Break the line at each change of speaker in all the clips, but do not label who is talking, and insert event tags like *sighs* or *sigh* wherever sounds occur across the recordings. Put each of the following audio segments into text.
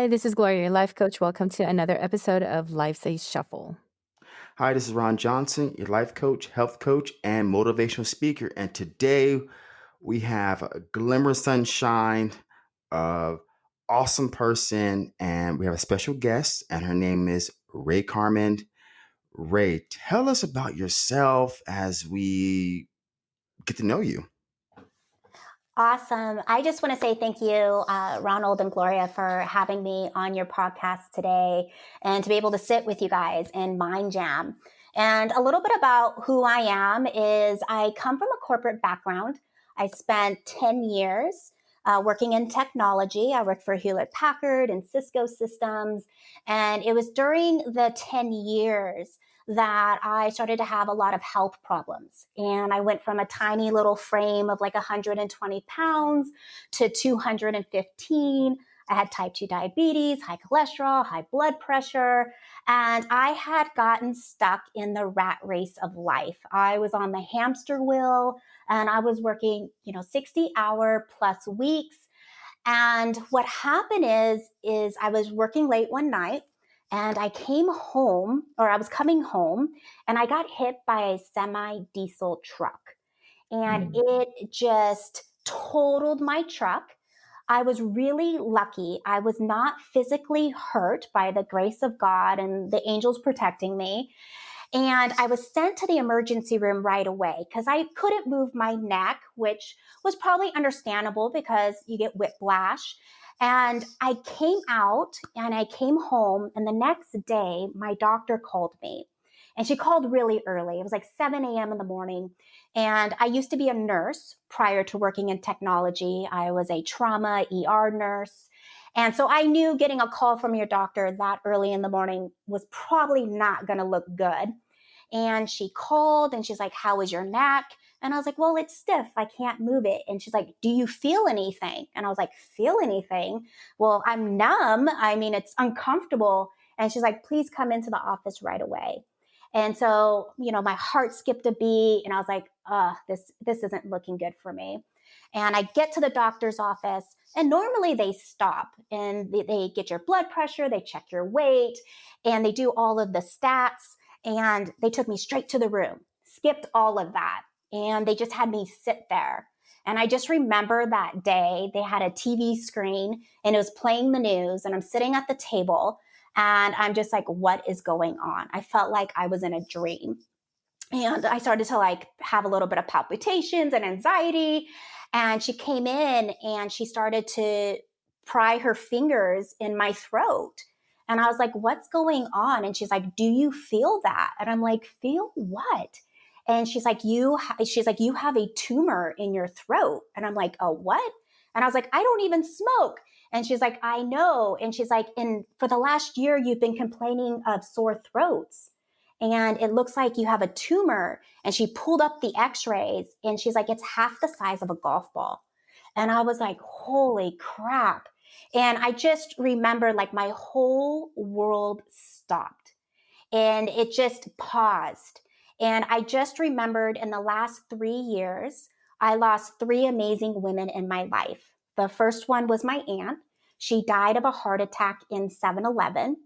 Hi, this is Gloria, your life coach. Welcome to another episode of Life's a Shuffle.
Hi, this is Ron Johnson, your life coach, health coach, and motivational speaker. And today we have a glimmer of sunshine of awesome person, and we have a special guest, and her name is Ray Carmen. Ray, tell us about yourself as we get to know you.
Awesome. I just want to say thank you, uh, Ronald and Gloria, for having me on your podcast today and to be able to sit with you guys in Mind Jam. And a little bit about who I am is I come from a corporate background. I spent 10 years uh, working in technology. I worked for Hewlett Packard and Cisco Systems. And it was during the 10 years that I started to have a lot of health problems. And I went from a tiny little frame of like 120 pounds to 215. I had type 2 diabetes, high cholesterol, high blood pressure, and I had gotten stuck in the rat race of life. I was on the hamster wheel and I was working, you know, 60 hour plus weeks. And what happened is is I was working late one night and I came home, or I was coming home, and I got hit by a semi diesel truck. And mm. it just totaled my truck. I was really lucky. I was not physically hurt by the grace of God and the angels protecting me. And I was sent to the emergency room right away because I couldn't move my neck, which was probably understandable because you get whiplash. And I came out and I came home, and the next day, my doctor called me. And she called really early. It was like 7 a.m. in the morning. And I used to be a nurse prior to working in technology. I was a trauma ER nurse. And so I knew getting a call from your doctor that early in the morning was probably not going to look good. And she called and she's like, How is your neck? And I was like, well, it's stiff. I can't move it. And she's like, do you feel anything? And I was like, feel anything? Well, I'm numb. I mean, it's uncomfortable. And she's like, please come into the office right away. And so, you know, my heart skipped a beat and I was like, uh, this, this isn't looking good for me. And I get to the doctor's office and normally they stop and they, they get your blood pressure, they check your weight, and they do all of the stats. And they took me straight to the room, skipped all of that and they just had me sit there. And I just remember that day they had a TV screen and it was playing the news, and I'm sitting at the table and I'm just like, what is going on? I felt like I was in a dream. And I started to like have a little bit of palpitations and anxiety. And she came in and she started to pry her fingers in my throat. And I was like, what's going on? And she's like, do you feel that? And I'm like, feel what? And she's like you she's like you have a tumor in your throat. And i'm like oh what? And i was like i don't even smoke. And she's like i know. And she's like and for the last year you've been complaining of sore throats and it looks like you have a tumor. And she pulled up the x-rays and she's like it's half the size of a golf ball. And i was like holy crap. And i just remember like my whole world stopped and it just paused and I just remembered in the last three years, I lost three amazing women in my life. The first one was my aunt. She died of a heart attack in 7 Eleven.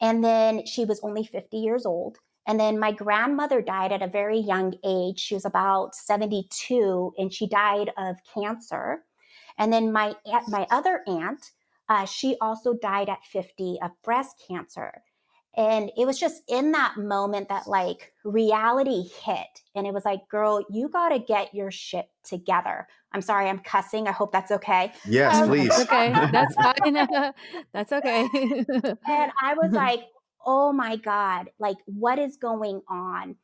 And then she was only 50 years old. And then my grandmother died at a very young age. She was about 72 and she died of cancer. And then my my other aunt, uh, she also died at 50 of breast cancer. And it was just in that moment that like reality hit. And it was like, girl, you got to get your shit together. I'm sorry, I'm cussing. I hope that's okay.
Yes, um, please.
okay. *laughs* That's fine. *laughs* that's okay. *laughs*
and I was like, oh my God, like what is going on?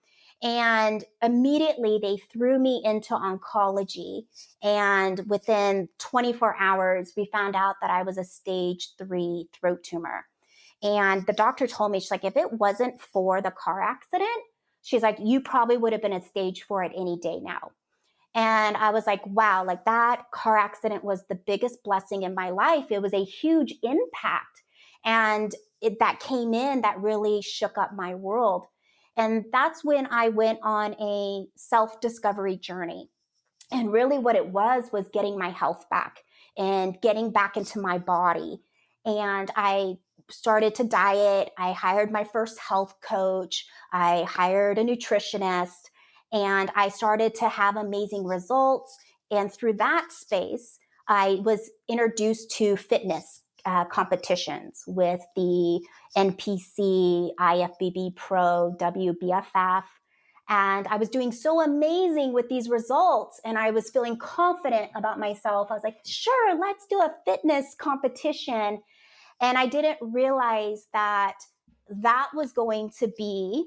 And immediately they threw me into oncology. And within 24 hours, we found out that I was a stage three throat tumor. And the doctor told me, she's like, if it wasn't for the car accident, she's like, you probably would have been at stage four at any day now. And I was like, wow, like that car accident was the biggest blessing in my life. It was a huge impact. And it, that came in that really shook up my world. And that's when I went on a self discovery journey. And really, what it was was getting my health back and getting back into my body and I started to diet. I hired my first health coach. I hired a nutritionist and I started to have amazing results. And through that space, I was introduced to fitness uh, competitions with the NPC, IFBB Pro, WBFF. And I was doing so amazing with these results, and I was feeling confident about myself. I was like, sure, let's do a fitness competition. And I didn't realize that that was going to be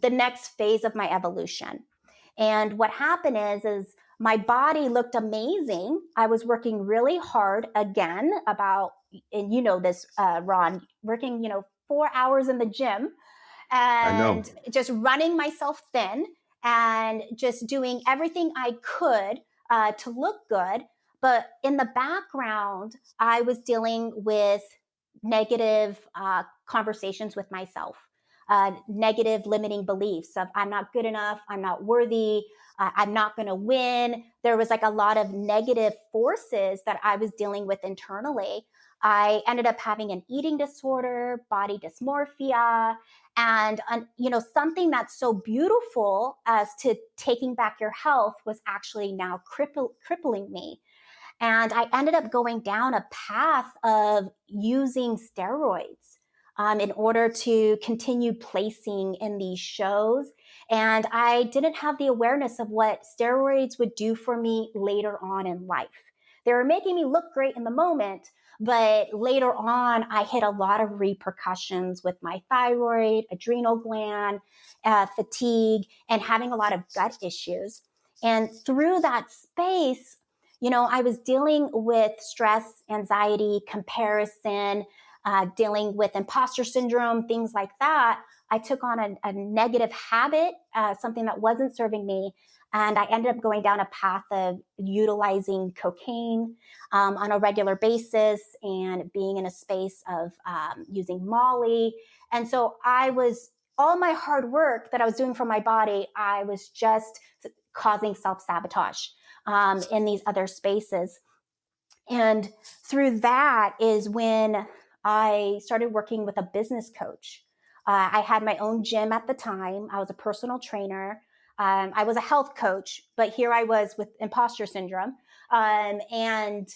the next phase of my evolution. And what happened is, is my body looked amazing. I was working really hard again about, and you know this, uh, Ron, working, you know, four hours in the gym and just running myself thin and just doing everything I could uh, to look good. But in the background, I was dealing with negative uh, conversations with myself uh, negative limiting beliefs of I'm not good enough, I'm not worthy, uh, I'm not going to win. There was like a lot of negative forces that I was dealing with internally. I ended up having an eating disorder, body dysmorphia, and you know something that's so beautiful as to taking back your health was actually now cripple, crippling me. And I ended up going down a path of using steroids um, in order to continue placing in these shows. And I didn't have the awareness of what steroids would do for me later on in life. They were making me look great in the moment, but later on, I hit a lot of repercussions with my thyroid, adrenal gland, uh, fatigue, and having a lot of gut issues. And through that space, you know, I was dealing with stress, anxiety, comparison, uh, dealing with imposter syndrome, things like that, I took on a, a negative habit, uh, something that wasn't serving me. And I ended up going down a path of utilizing cocaine um, on a regular basis and being in a space of um, using Molly. And so I was, all my hard work that I was doing for my body, I was just causing self sabotage um, in these other spaces. And through that is when I started working with a business coach. Uh, I had my own gym at the time. I was a personal trainer. Um, I was a health coach, but here I was with imposter syndrome. Um, and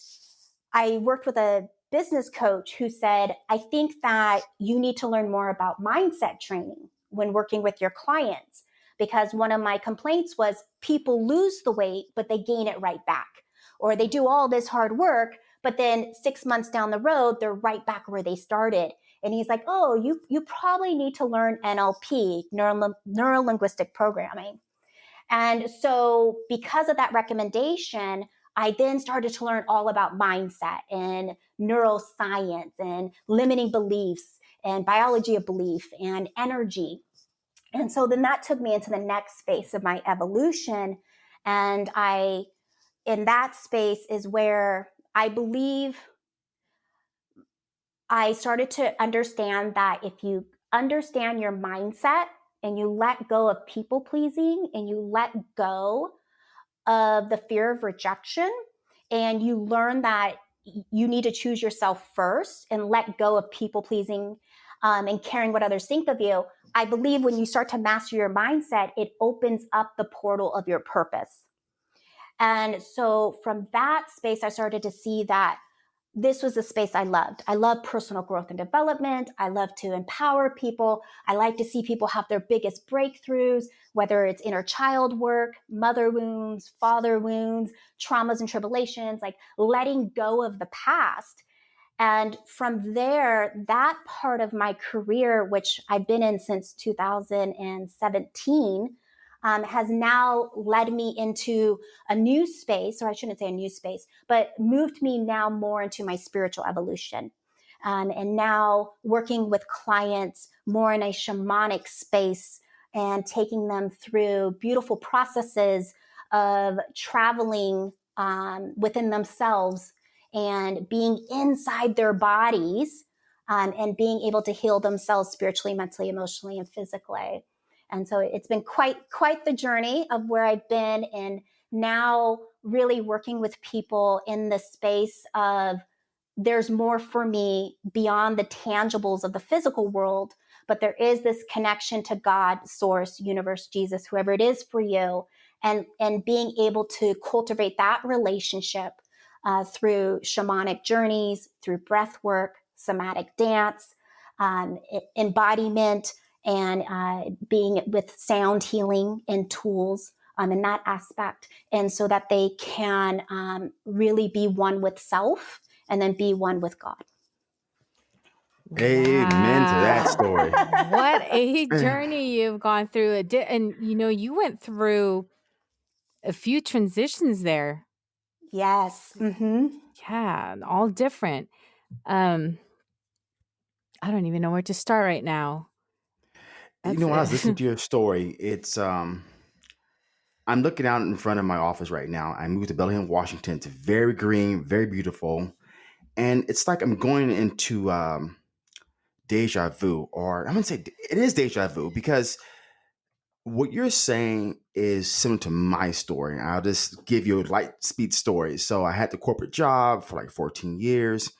I worked with a business coach who said, I think that you need to learn more about mindset training when working with your clients. Because one of my complaints was people lose the weight, but they gain it right back. Or they do all this hard work, but then six months down the road, they're right back where they started. And he's like, oh, you, you probably need to learn NLP, neuro, linguistic programming. And so, because of that recommendation, I then started to learn all about mindset and neuroscience and limiting beliefs and biology of belief and energy. And so then that took me into the next phase of my evolution. And I, in that space, is where I believe I started to understand that if you understand your mindset and you let go of people pleasing and you let go of the fear of rejection and you learn that you need to choose yourself first and let go of people pleasing um, and caring what others think of you. I believe when you start to master your mindset, it opens up the portal of your purpose. And so from that space, I started to see that this was the space I loved. I love personal growth and development. I love to empower people. I like to see people have their biggest breakthroughs, whether it's inner child work, mother wounds, father wounds, traumas and tribulations, like letting go of the past. And from there, that part of my career, which I've been in since 2017, um, has now led me into a new space, or I shouldn't say a new space, but moved me now more into my spiritual evolution. Um, and now working with clients more in a shamanic space and taking them through beautiful processes of traveling um, within themselves and being inside their bodies um, and being able to heal themselves spiritually, mentally, emotionally, and physically. And so it's been quite quite the journey of where I've been and now really working with people in the space of there's more for me beyond the tangibles of the physical world, but there is this connection to God, source, universe, Jesus, whoever it is for you, and and being able to cultivate that relationship uh, through shamanic journeys, through breath work, somatic dance, um, embodiment, and uh, being with sound healing and tools um, in that aspect, and so that they can um, really be one with self and then be one with God.
Amen to that story. *laughs*
what a *laughs* journey you've gone through. And, you know, you went through a few transitions there.
Yes. Mm-hmm.
Yeah, all different. Um, I don't even know where to start right now.
That's you know, when I was listening to *laughs* your story, it's um I'm looking out in front of my office right now. I moved to Bellingham, Washington. It's very green, very beautiful. And it's like I'm going into um deja vu, or I'm gonna say it is deja vu because what you're saying is similar to my story. I'll just give you a light speed story. So I had the corporate job for like 14 years.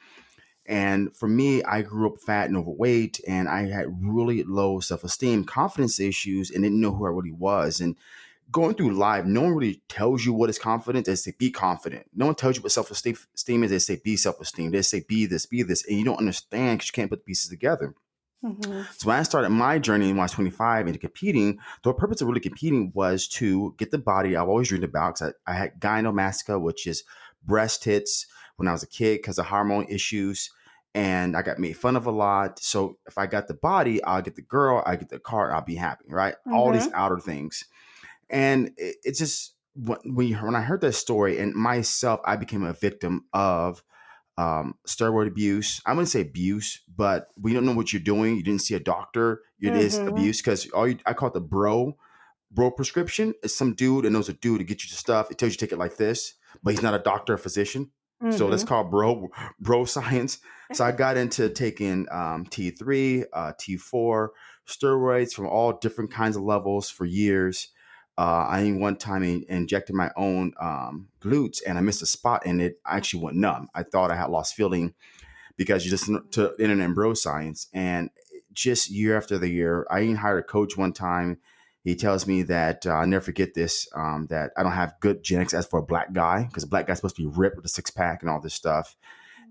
And for me, I grew up fat and overweight, and I had really low self esteem, confidence issues, and didn't know who I really was. And going through life, no one really tells you what is confidence. They say be confident. No one tells you what self esteem is. They say be self esteem. They say be this, be this, and you don't understand because you can't put the pieces together. Mm-hmm. So when I started my journey when I was 25 into competing, the purpose of really competing was to get the body I've always dreamed about. Because I, I had gynecomastia, which is breast tits, when I was a kid because of hormone issues. And I got made fun of a lot. So if I got the body, I'll get the girl, I get the car, I'll be happy, right? Mm-hmm. All these mm-hmm. outer things. And it, it's just when, you, when I heard that story and myself, I became a victim of um, steroid abuse. I wouldn't say abuse, but we don't know what you're doing. You didn't see a doctor. It mm-hmm. is abuse because all you, I call it the bro bro prescription. It's some dude and knows a dude to get you the stuff. It tells you to take it like this, but he's not a doctor or physician. Mm-hmm. So that's mm-hmm. called bro bro science. So I got into taking um, T3, uh, T4, steroids from all different kinds of levels for years. Uh, I one time injected my own um, glutes and I missed a spot in it. I actually went numb. I thought I had lost feeling because you just to internet and bro science. And just year after the year, I even hired a coach one time. He tells me that uh, I'll never forget this um, that I don't have good genetics as for a black guy because a black guy's supposed to be ripped with a six pack and all this stuff.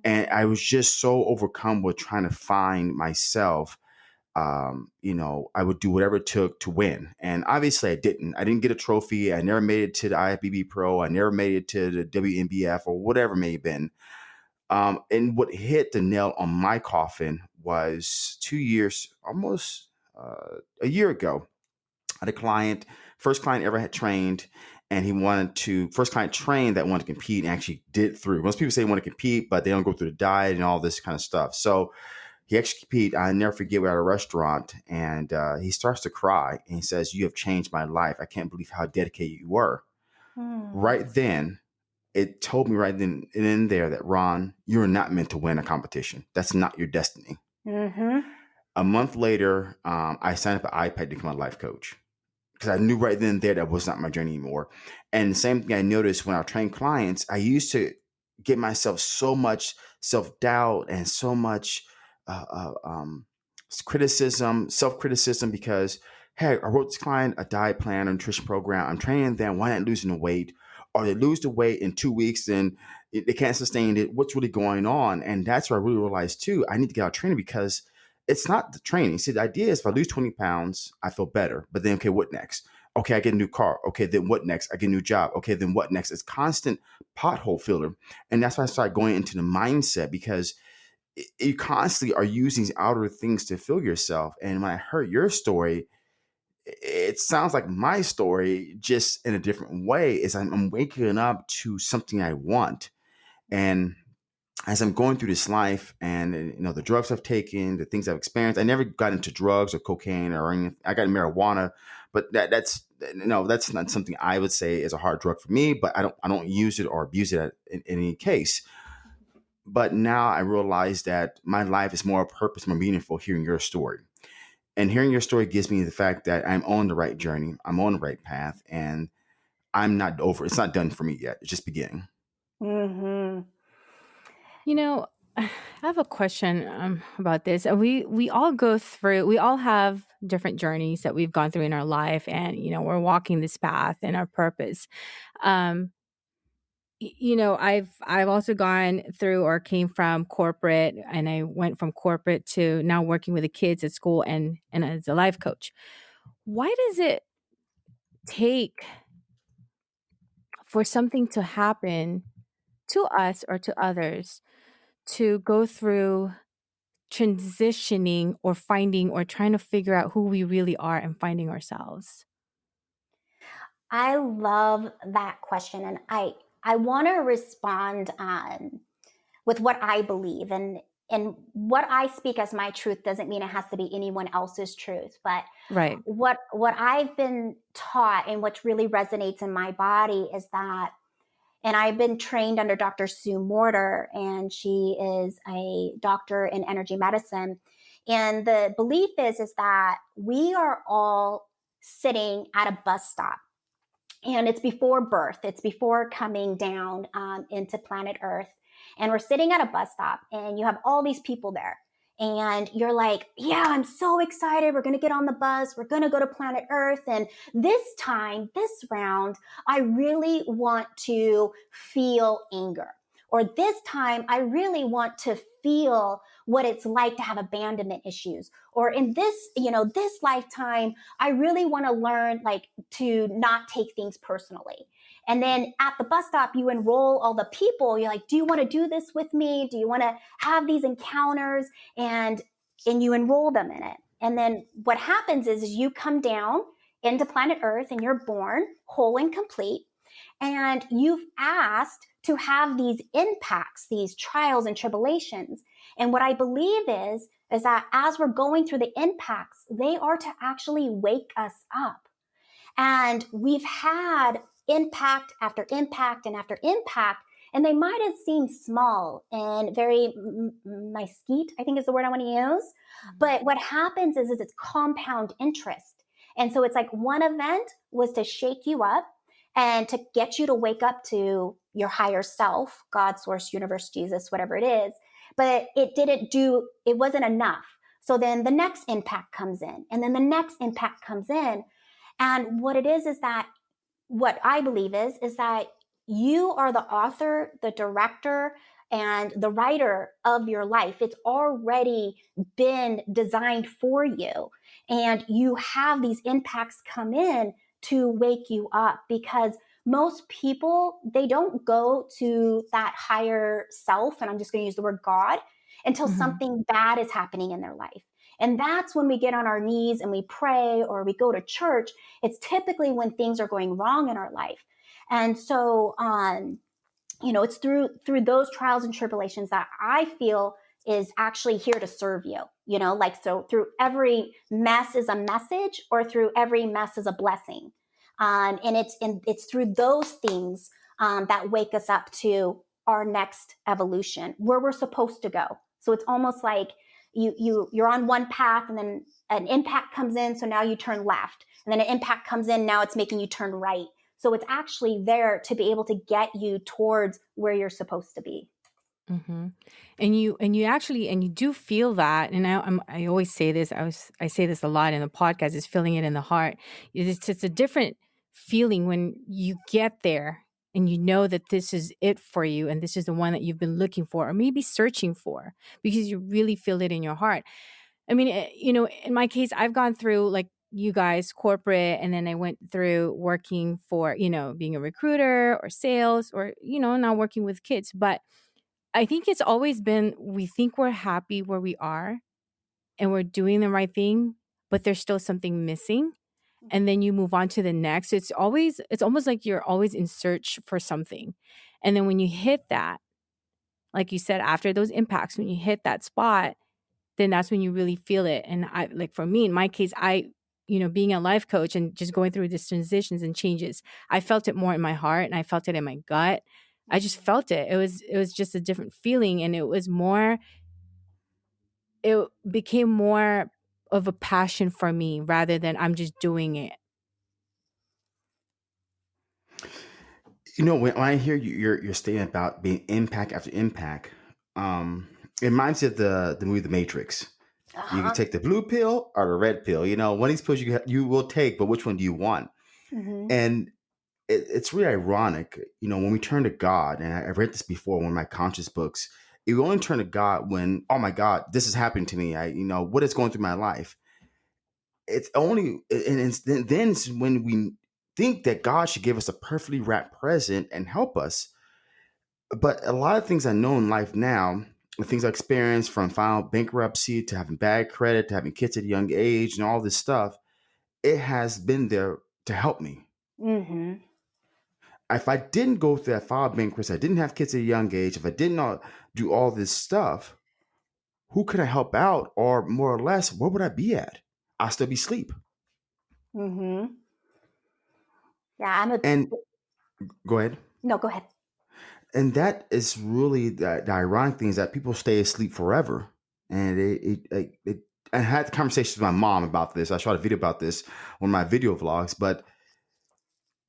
And I was just so overcome with trying to find myself um, you know, I would do whatever it took to win. And obviously I didn't. I didn't get a trophy. I never made it to the IFBB Pro. I never made it to the WNBF or whatever may have been. Um, and what hit the nail on my coffin was two years, almost uh, a year ago. I had a client, first client ever had trained, and he wanted to first client trained that wanted to compete and actually did through. Most people say they want to compete, but they don't go through the diet and all this kind of stuff. So he actually competed. I never forget. We're at a restaurant, and uh, he starts to cry, and he says, "You have changed my life. I can't believe how dedicated you were." Hmm. Right then, it told me right then and in there that Ron, you're not meant to win a competition. That's not your destiny. Mm-hmm. A month later, um, I signed up at iPEC to become a life coach because I knew right then and there that was not my journey anymore. And the same thing I noticed when I trained clients, I used to get myself so much self doubt and so much uh, uh, um, criticism, self criticism, because hey, I wrote this client a diet plan, a nutrition program. I'm training them. Why not losing the weight? Or they lose the weight in two weeks and they can't sustain it. What's really going on? And that's where I really realized too. I need to get out training because it's not the training. See, the idea is if I lose 20 pounds, I feel better. But then, okay, what next? Okay, I get a new car. Okay, then what next? I get a new job. Okay, then what next? It's constant pothole filler. And that's why I started going into the mindset because you constantly are using these outer things to fill yourself. And when I heard your story, it sounds like my story, just in a different way. Is I'm, waking up to something I want, and as I'm going through this life, and you know the drugs I've taken, the things I've experienced, I never got into drugs or cocaine or anything. I got marijuana, but that that's know that's not something I would say is a hard drug for me. But I don't I don't use it or abuse it in, in any case. But now I realize that my life is more purpose, more meaningful hearing your story. And hearing your story gives me the fact that I'm on the right journey, I'm on the right path, and I'm not over. It's not done for me yet. It's just beginning.
Mm-hmm. You know, *sighs* I have a question um, about this. We we all go through. We all have different journeys that we've gone through in our life, and you know we're walking this path and our purpose. Um, you know, I've I've also gone through or came from corporate, and I went from corporate to now working with the kids at school and and as a life coach. Why does it take for something to happen to us or to others to go through transitioning or finding or trying to figure out who we really are and finding ourselves?
I love that question, and I I want to respond um, with what I believe, and and what I speak as my truth doesn't mean it has to be anyone else's truth, but
Right.
what what I've been taught and what really resonates in my body is that and I've been trained under Dr. Sue Morter, and she is a doctor in energy medicine. And the belief is is that we are all sitting at a bus stop and it's before birth. It's before coming down um, into planet earth. And we're sitting at a bus stop and you have all these people there. And you're like yeah i'm so excited. We're going to get on the bus. We're going to go to planet earth. And this time this round i really want to feel anger or this time i really want to feel what it's like to have abandonment issues. Or in this you know this lifetime i really want to learn like to not take things personally. And then at the bus stop you enroll all the people. You're like do you want to do this with me? Do you want to have these encounters? And and you enroll them in it. And then what happens is, is you come down into planet earth and you're born whole and complete. And you've asked to have these impacts these trials and tribulations. And what i believe is is that as we're going through the impacts they are to actually wake us up. And we've had impact after impact and after impact and they might have seemed small and very mesquite i think is the word i want to use. Mm-hmm. but what happens is, is it's compound interest. And so it's like one event was to shake you up and to get you to wake up to your higher self god source universe jesus whatever it is but it didn't do it wasn't enough so then the next impact comes in and then the next impact comes in and what it is is that what I believe is is that you are the author, the director, and the writer of your life. It's already been designed for you. And you have these impacts come in to wake you up because most people they don't go to that higher self and i'm just going to use the word god until mm-hmm. something bad is happening in their life and that's when we get on our knees and we pray or we go to church. It's typically when things are going wrong in our life. And so, um, you know, it's through through those trials and tribulations that I feel is actually here to serve you. You know, like so through every mess is a message, or through every mess is a blessing. Um, and it's it's through those things um, that wake us up to our next evolution, where we're supposed to go. So it's almost like you you you're on one path and then an impact comes in so now you turn left and then an impact comes in now it's making you turn right so it's actually there to be able to get you towards where you're supposed to be
mm-hmm. and you and you actually and you do feel that and I, I'm, I always say this i was i say this a lot in the podcast is feeling it in the heart it's, it's a different feeling when you get there and you know that this is it for you and this is the one that you've been looking for or maybe searching for because you really feel it in your heart. I mean, eh, you know, in my case, I've gone through like you guys corporate and then I went through working for, you know, being a recruiter or sales or, you know, now working with kids. But I think it's always been we think we're happy where we are and we're doing the right thing, but there's still something missing and then you move on to the next it's always it's almost like you're always in search for something. And then when you hit that like you said after those impacts when you hit that spot then that's when you really feel it. And i like for me in my case i you know being a life coach and just going through these transitions and changes i felt it more in my heart and i felt it in my gut. I just felt it. It was it was just a different feeling and it was more it became more of a passion for me rather than I'm just doing it.
You know, when I hear you, you're you're stating about being impact after impact, um, it reminds me of the the movie The Matrix.
Uh-huh.
You can take the blue pill or the red pill. You know, one of these pills you you will take, but which one do you want?
Mm-hmm.
And it, it's really ironic, you know, when we turn to God, and I, I read this before in one of my conscious books. We only turn to God when, oh my God, this is happening to me. I, you know, what is going through my life? It's only, and it's, then then it's when we think that God should give us a perfectly wrapped present and help us. But a lot of things I know in life now, the things I experienced from filing bankruptcy to having bad credit to having kids at a young age and all this stuff, it has been there to help me.
Mm-hmm.
If I didn't go through that file bankruptcy, I didn't have kids at a young age, if I did not do all this stuff, who could I help out? Or more or less, where would I be at? I'll still be asleep.
Mm-hmm. Yeah, I'm a
And go ahead.
no, go ahead.
and that is really the, the ironic thing is that people stay asleep forever and it, it, it, it i had conversations with my mom about this i shot a video about this on my video vlogs but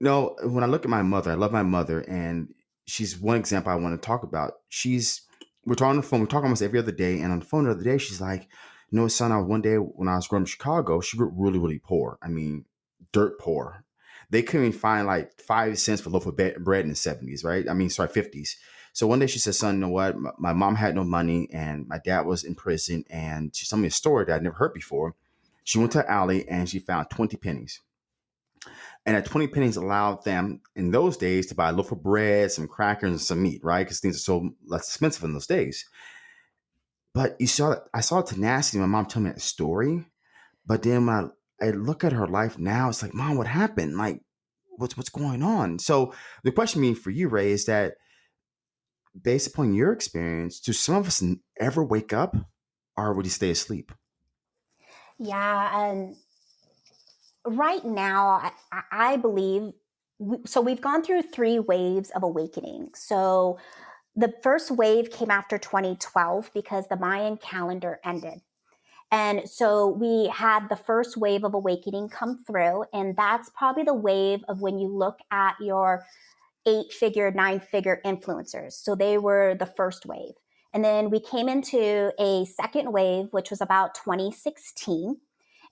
you know when i look at my mother i love my mother and she's one example i want to talk about she's we're talking on the phone we talk almost every other day and on the phone the other day she's like you know son I, one day when i was growing up in chicago she grew up really really poor i mean dirt poor they couldn't even find like five cents for a loaf of bread in the 70s, right? I mean, sorry, 50s. So one day she said, son, you know what? My, my mom had no money and my dad was in prison. And she told me a story that I'd never heard before. She went to alley and she found 20 pennies. And at 20 pennies allowed them in those days to buy a loaf of bread, some crackers, and some meat, right? Because things are so less expensive in those days. But you saw, that I saw tenacity. My mom told me that story. But then when I I look at her life now, it's like, mom, what happened? Like, what's what's going on? So the question being for you, Ray, is that based upon your experience, do some of us ever wake up or would you stay asleep?
Yeah, and right now, I, I believe so. We've gone through three waves of awakening. So the first wave came after 2012 because the Mayan calendar ended. And so we had the first wave of awakening come through. And that's probably the wave of when you look at your eight figure, nine figure influencers. So they were the first wave. And then we came into a second wave, which was about 2016.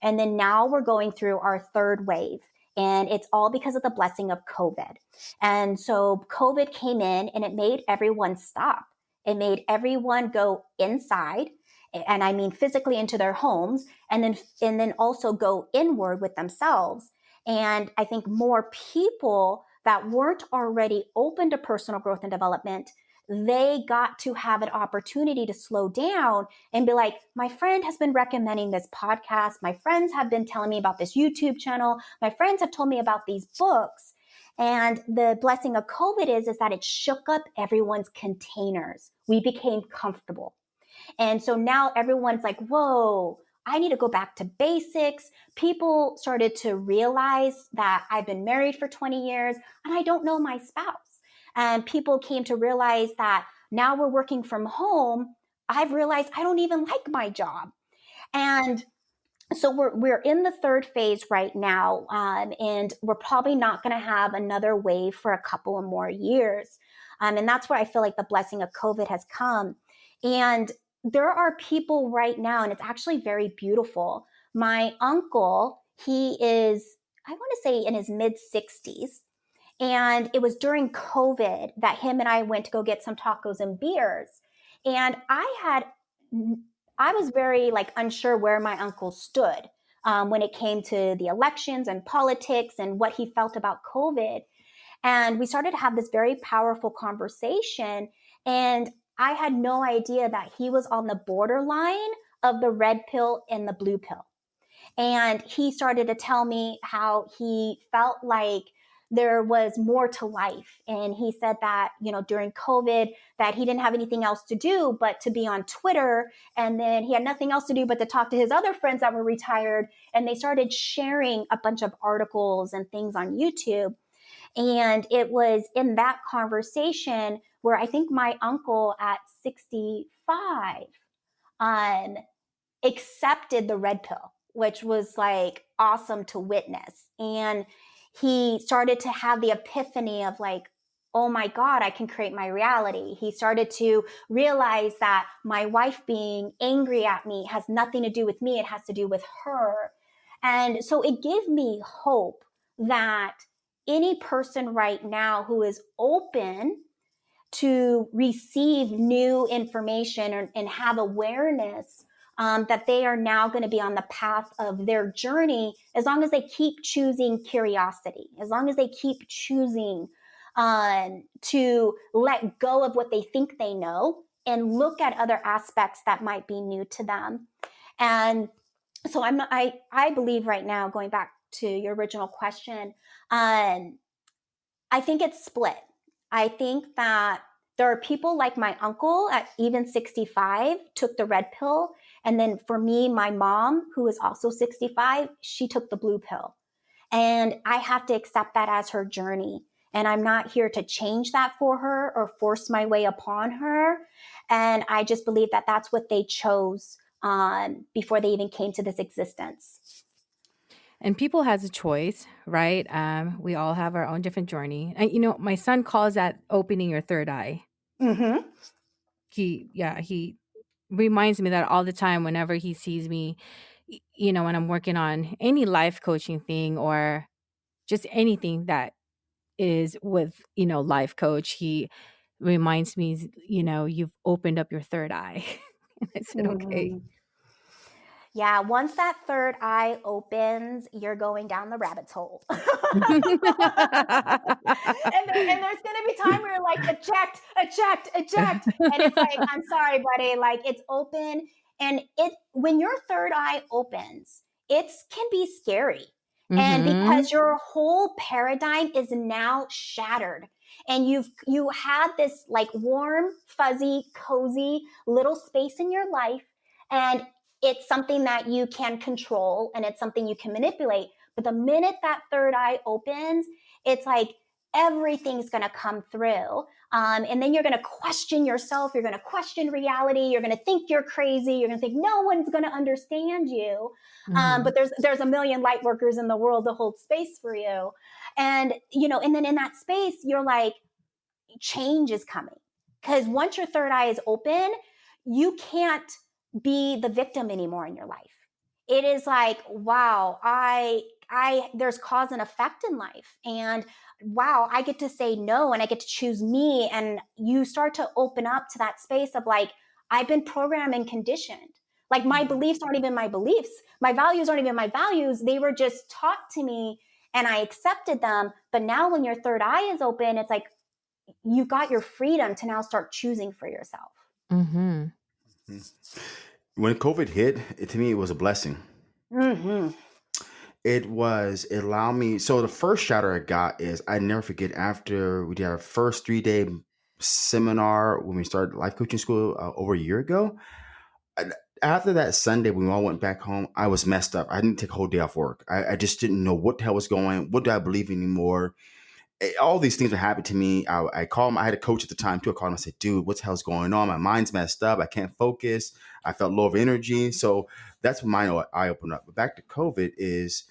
And then now we're going through our third wave. And it's all because of the blessing of COVID. And so COVID came in and it made everyone stop. It made everyone go inside and I mean physically into their homes and then and then also go inward with themselves. And I think more people that weren't already open to personal growth and development they got to have an opportunity to slow down and be like, my friend has been recommending this podcast. My friends have been telling me about this YouTube channel. My friends have told me about these books. And the blessing of COVID is, is that it shook up everyone's containers. We became comfortable. And so now everyone's like, whoa, I need to go back to basics. People started to realize that I've been married for 20 years and I don't know my spouse. And people came to realize that now we're working from home. I've realized I don't even like my job. And so we're we're in the third phase right now, um, and we're probably not going to have another wave for a couple of more years, um, and that's where I feel like the blessing of COVID has come. And there are people right now, and it's actually very beautiful. My uncle, he is, I want to say in his mid 60s. And it was during COVID that him and I went to go get some tacos and beers. And I had, I was very like unsure where my uncle stood um, when it came to the elections and politics and what he felt about COVID. And we started to have this very powerful conversation. And I had no idea that he was on the borderline of the red pill and the blue pill. And he started to tell me how he felt like there was more to life. And he said that, you know, during COVID, that he didn't have anything else to do but to be on Twitter. And then he had nothing else to do but to talk to his other friends that were retired. And they started sharing a bunch of articles and things on YouTube. And it was in that conversation where I think my uncle at 65 um, accepted the red pill, which was like awesome to witness. And he started to have the epiphany of like, oh my God, I can create my reality. He started to realize that my wife being angry at me has nothing to do with me, it has to do with her. And so it gave me hope that any person right now who is open to receive new information or, and have awareness um, that they are now going to be on the path of their journey as long as they keep choosing curiosity, as long as they keep choosing um, to let go of what they think they know and look at other aspects that might be new to them. And so I'm I I believe right now, going back to your original question, um, I think it's split. I think that there are people like my uncle at even 65 took the red pill. And then for me, my mom, who is also 65, she took the blue pill. And I have to accept that as her journey. And I'm not here to change that for her or force my way upon her. And I just believe that that's what they chose um, before they even came to this existence.
And people has a choice, right? Um, we all have our own different journey. And you know, my son calls that opening your third eye.
Mm-hmm.
He, yeah, he reminds me that all the time whenever he sees me, you know, when I'm working on any life coaching thing or just anything that is with you know life coach he reminds me you know you've opened up your third eye *laughs* i said okay mm-hmm.
Yeah, once that third eye opens, you're going down the rabbit's hole. *laughs* and, there, and, there's gonna be time where you're like, eject, eject, eject. And it's like, I'm sorry, buddy. Like it's open. And it when your third eye opens, it can be scary. Mm-hmm. And because your whole paradigm is now shattered and you've you had this like warm, fuzzy, cozy little space in your life and it's something that you can control and it's something you can manipulate. But the minute that third eye opens, it's like everything's going to come through. Um, and then you're going to question yourself. You're going to question reality. You're going to think you're crazy. You're going to think no one's going to understand you. Um, mm-hmm. Um, but there's there's a million light workers in the world to hold space for you. And you know, and then in that space, you're like, change is coming because once your third eye is open, you can't be the victim anymore in your life. It is like, wow, I I there's cause and effect in life and wow, I get to say no and I get to choose me. And you start to open up to that space of like, I've been programmed and conditioned. Like my mm-hmm. beliefs aren't even my beliefs. My values aren't even my values. They were just taught to me and I accepted them. But now when your third eye is open, it's like you got your freedom to now start choosing for yourself.
Mm-hmm.
When COVID hit, it, to me, it was a blessing.
Mm-hmm.
It was it allowed me so the first shatter i got is i never forget after we did our first three day seminar when we started life coaching school uh, over a year ago. After that sunday when we all went back home i was messed up. I didn't take a whole day off work. I, I just didn't know what the hell was going on, what do i believe anymore all these things were happening to me. I, I called i had a coach at the time too. I called him i said dude what the hell's going on? My mind's messed up. I can't focus. I felt low of energy. So that's when my eye opened up. But back to covid is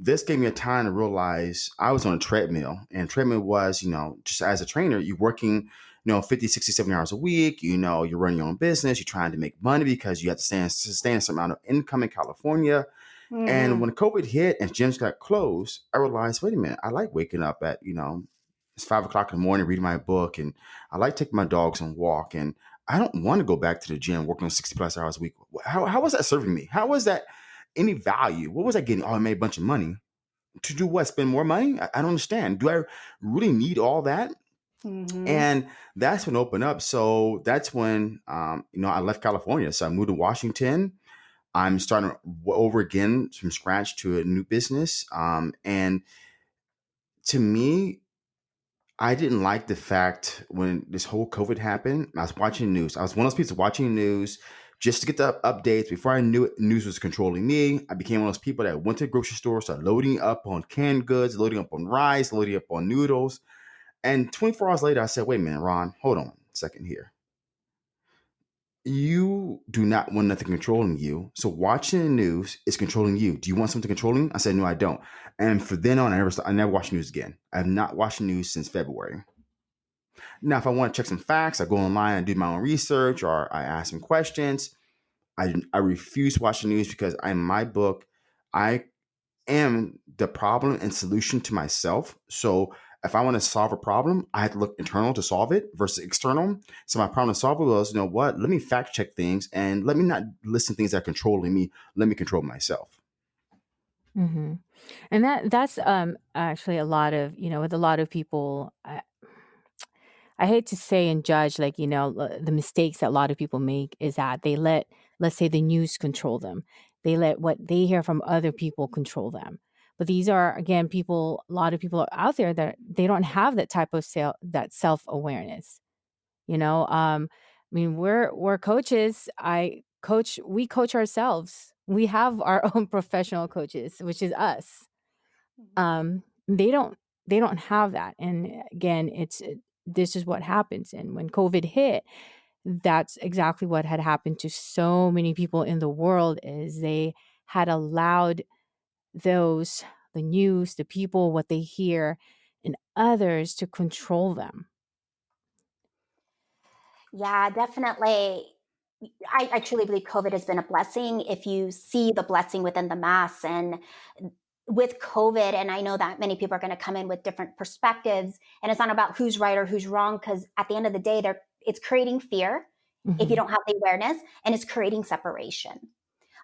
this gave me a time to realize I was on a treadmill and treadmill was, you know, just as a trainer, you're working, you know, 50, 60, 70 hours a week, you know, you're running your own business, you're trying to make money because you have to sustain a certain amount of income in California. Mm. And when COVID hit and gyms got closed, I realized, wait a minute, I like waking up at, you know, it's five o'clock in the morning, reading my book, and I like taking my dogs and walk. And I don't want to go back to the gym working 60 plus hours a week. How, how was that serving me? How was that any value. What was I getting? Oh, I made a bunch of money. To do what? Spend more money? I, I don't understand. Do I really need all that? Mm-hmm. And that's when opened up. So that's when um, you know I left California. So I moved to Washington. I'm starting over again from scratch to a new business. Um, and to me, I didn't like the fact when this whole COVID happened. I was watching news. I was one of those people watching news just to get the updates. Before I knew it, news was controlling me. I became one of those people that went to the grocery store, started loading up on canned goods, loading up on rice, loading up on noodles. And 24 hours later, I said, wait a minute, Ron, hold on a second here. You do not want nothing controlling you. So watching the news is controlling you. Do you want something controlling? I said, no, I don't. And for then on, I never, I never watched news again. I have not watched news since February. Now, if I want to check some facts, I go online and do my own research or I ask some questions. I, I refuse to watch the news because in my book, I am the problem and solution to myself. So if I want to solve a problem, I have to look internal to solve it versus external. So my problem to solve was, you know what? Let me fact check things and let me not listen to things that are controlling me. Let me control myself.
hmm And that that's um actually a lot of, you know, with a lot of people, I, I hate to say and judge like, you know, the mistakes that a lot of people make is that they let let's say the news control them. They let what they hear from other people control them. But these are again people a lot of people out there that they don't have that type of self that self-awareness. You know, um I mean, we're we're coaches. I coach we coach ourselves. We have our *laughs* own professional coaches, which is us um they don't they don't have that and again it's it, this is what happens and when covid hit that's exactly what had happened to so many people in the world is they had allowed those the news the people what they hear and others to control them
Yeah, definitely. I, I truly believe COVID has been a blessing if you see the blessing within the mass. And with COVID, and I know that many people are going to come in with different perspectives, and it's not about who's right or who's wrong, because at the end of the day, they're it's creating fear if you
hmm
don't have the awareness, and it's creating separation.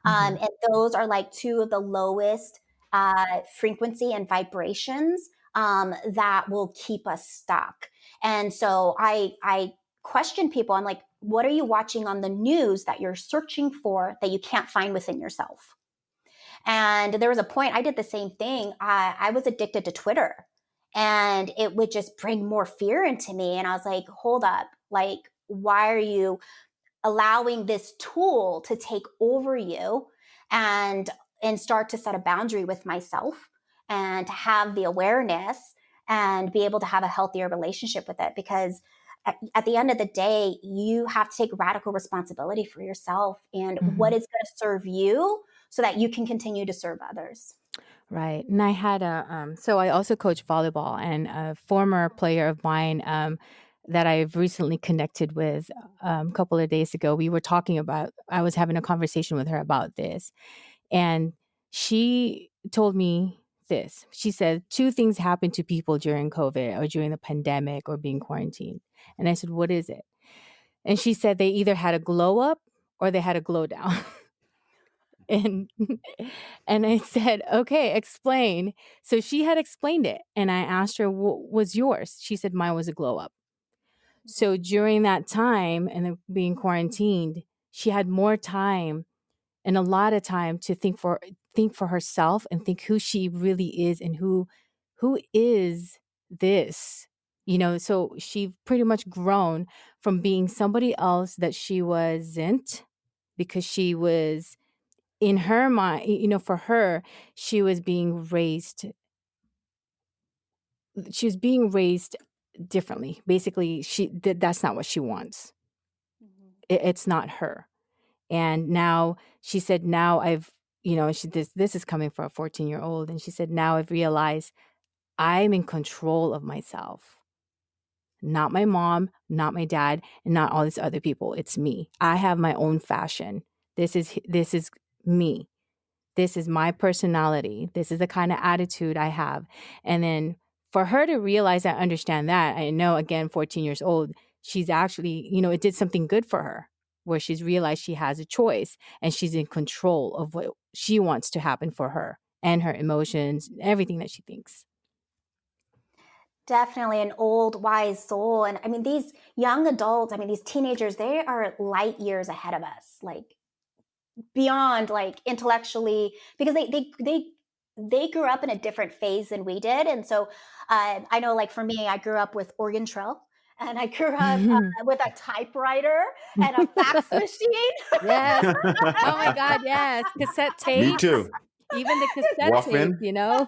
Um,
hmm
and those are like two of the lowest uh, frequency and vibrations um, that will keep us stuck. And so I I question people. I'm like, what are you watching on the news that you're searching for that you can't find within yourself? And there was a point I did the same thing. I, I was addicted to Twitter and it would just bring more fear into me. And I was like, hold up, like, why are you allowing this tool to take over you and and start to set a boundary with myself and to have the awareness and be able to have a healthier relationship with it because at, at the end of the day you have to take radical responsibility for yourself and what
hmm
is going to serve you so that you can continue to serve others
Right. And I had a um so I also coach volleyball and a former player of mine um that I've recently connected with um, a couple of days ago. We were talking about I was having a conversation with her about this and she told me this. She said two things happened to people during COVID or during the pandemic or being quarantined. And I said, "What is it?" And she said they either had a glow up or they had a glow down. *laughs* and *laughs* and I said, "Okay, explain." So she had explained it, and I asked her, "What was yours?" She said, "Mine was a glow up." So during that time and being quarantined, she had more time and a lot of time to think for think for herself and think who she really is and who who is this. You know, so she pretty much grown from being somebody else that she wasn't because she was in her mind, you know, for her, she was being raised she was being raised differently. Basically, she th- that's not what she wants.
Mhm.
It, it's not her. And now she said, now I've, you know, she this this is coming for a 14 year old, and she said, now I've realized I'm in control of myself. Not my mom, not my dad, and not all these other people. It's me. I have my own fashion. This is this is me. This is my personality. This is the kind of attitude I have. And then for her to realize and understand that, I know again, 14 years old, she's actually, you know, it did something good for her where she's realized she has a choice and she's in control of what she wants to happen for her and her emotions, everything that she thinks.
definitely an old wise soul and i mean these young adults i mean these teenagers they are light years ahead of us like beyond like intellectually because they they they they grew up in a different phase than we did and so uh, i know like for me i grew up with Oregon Trail and i grew up uh, with a typewriter *laughs* and a fax machine
yes. *laughs* Oh my God, yes. Cassette
tape.
Me
too.
Even the cassette tape,
Walkman,
you know?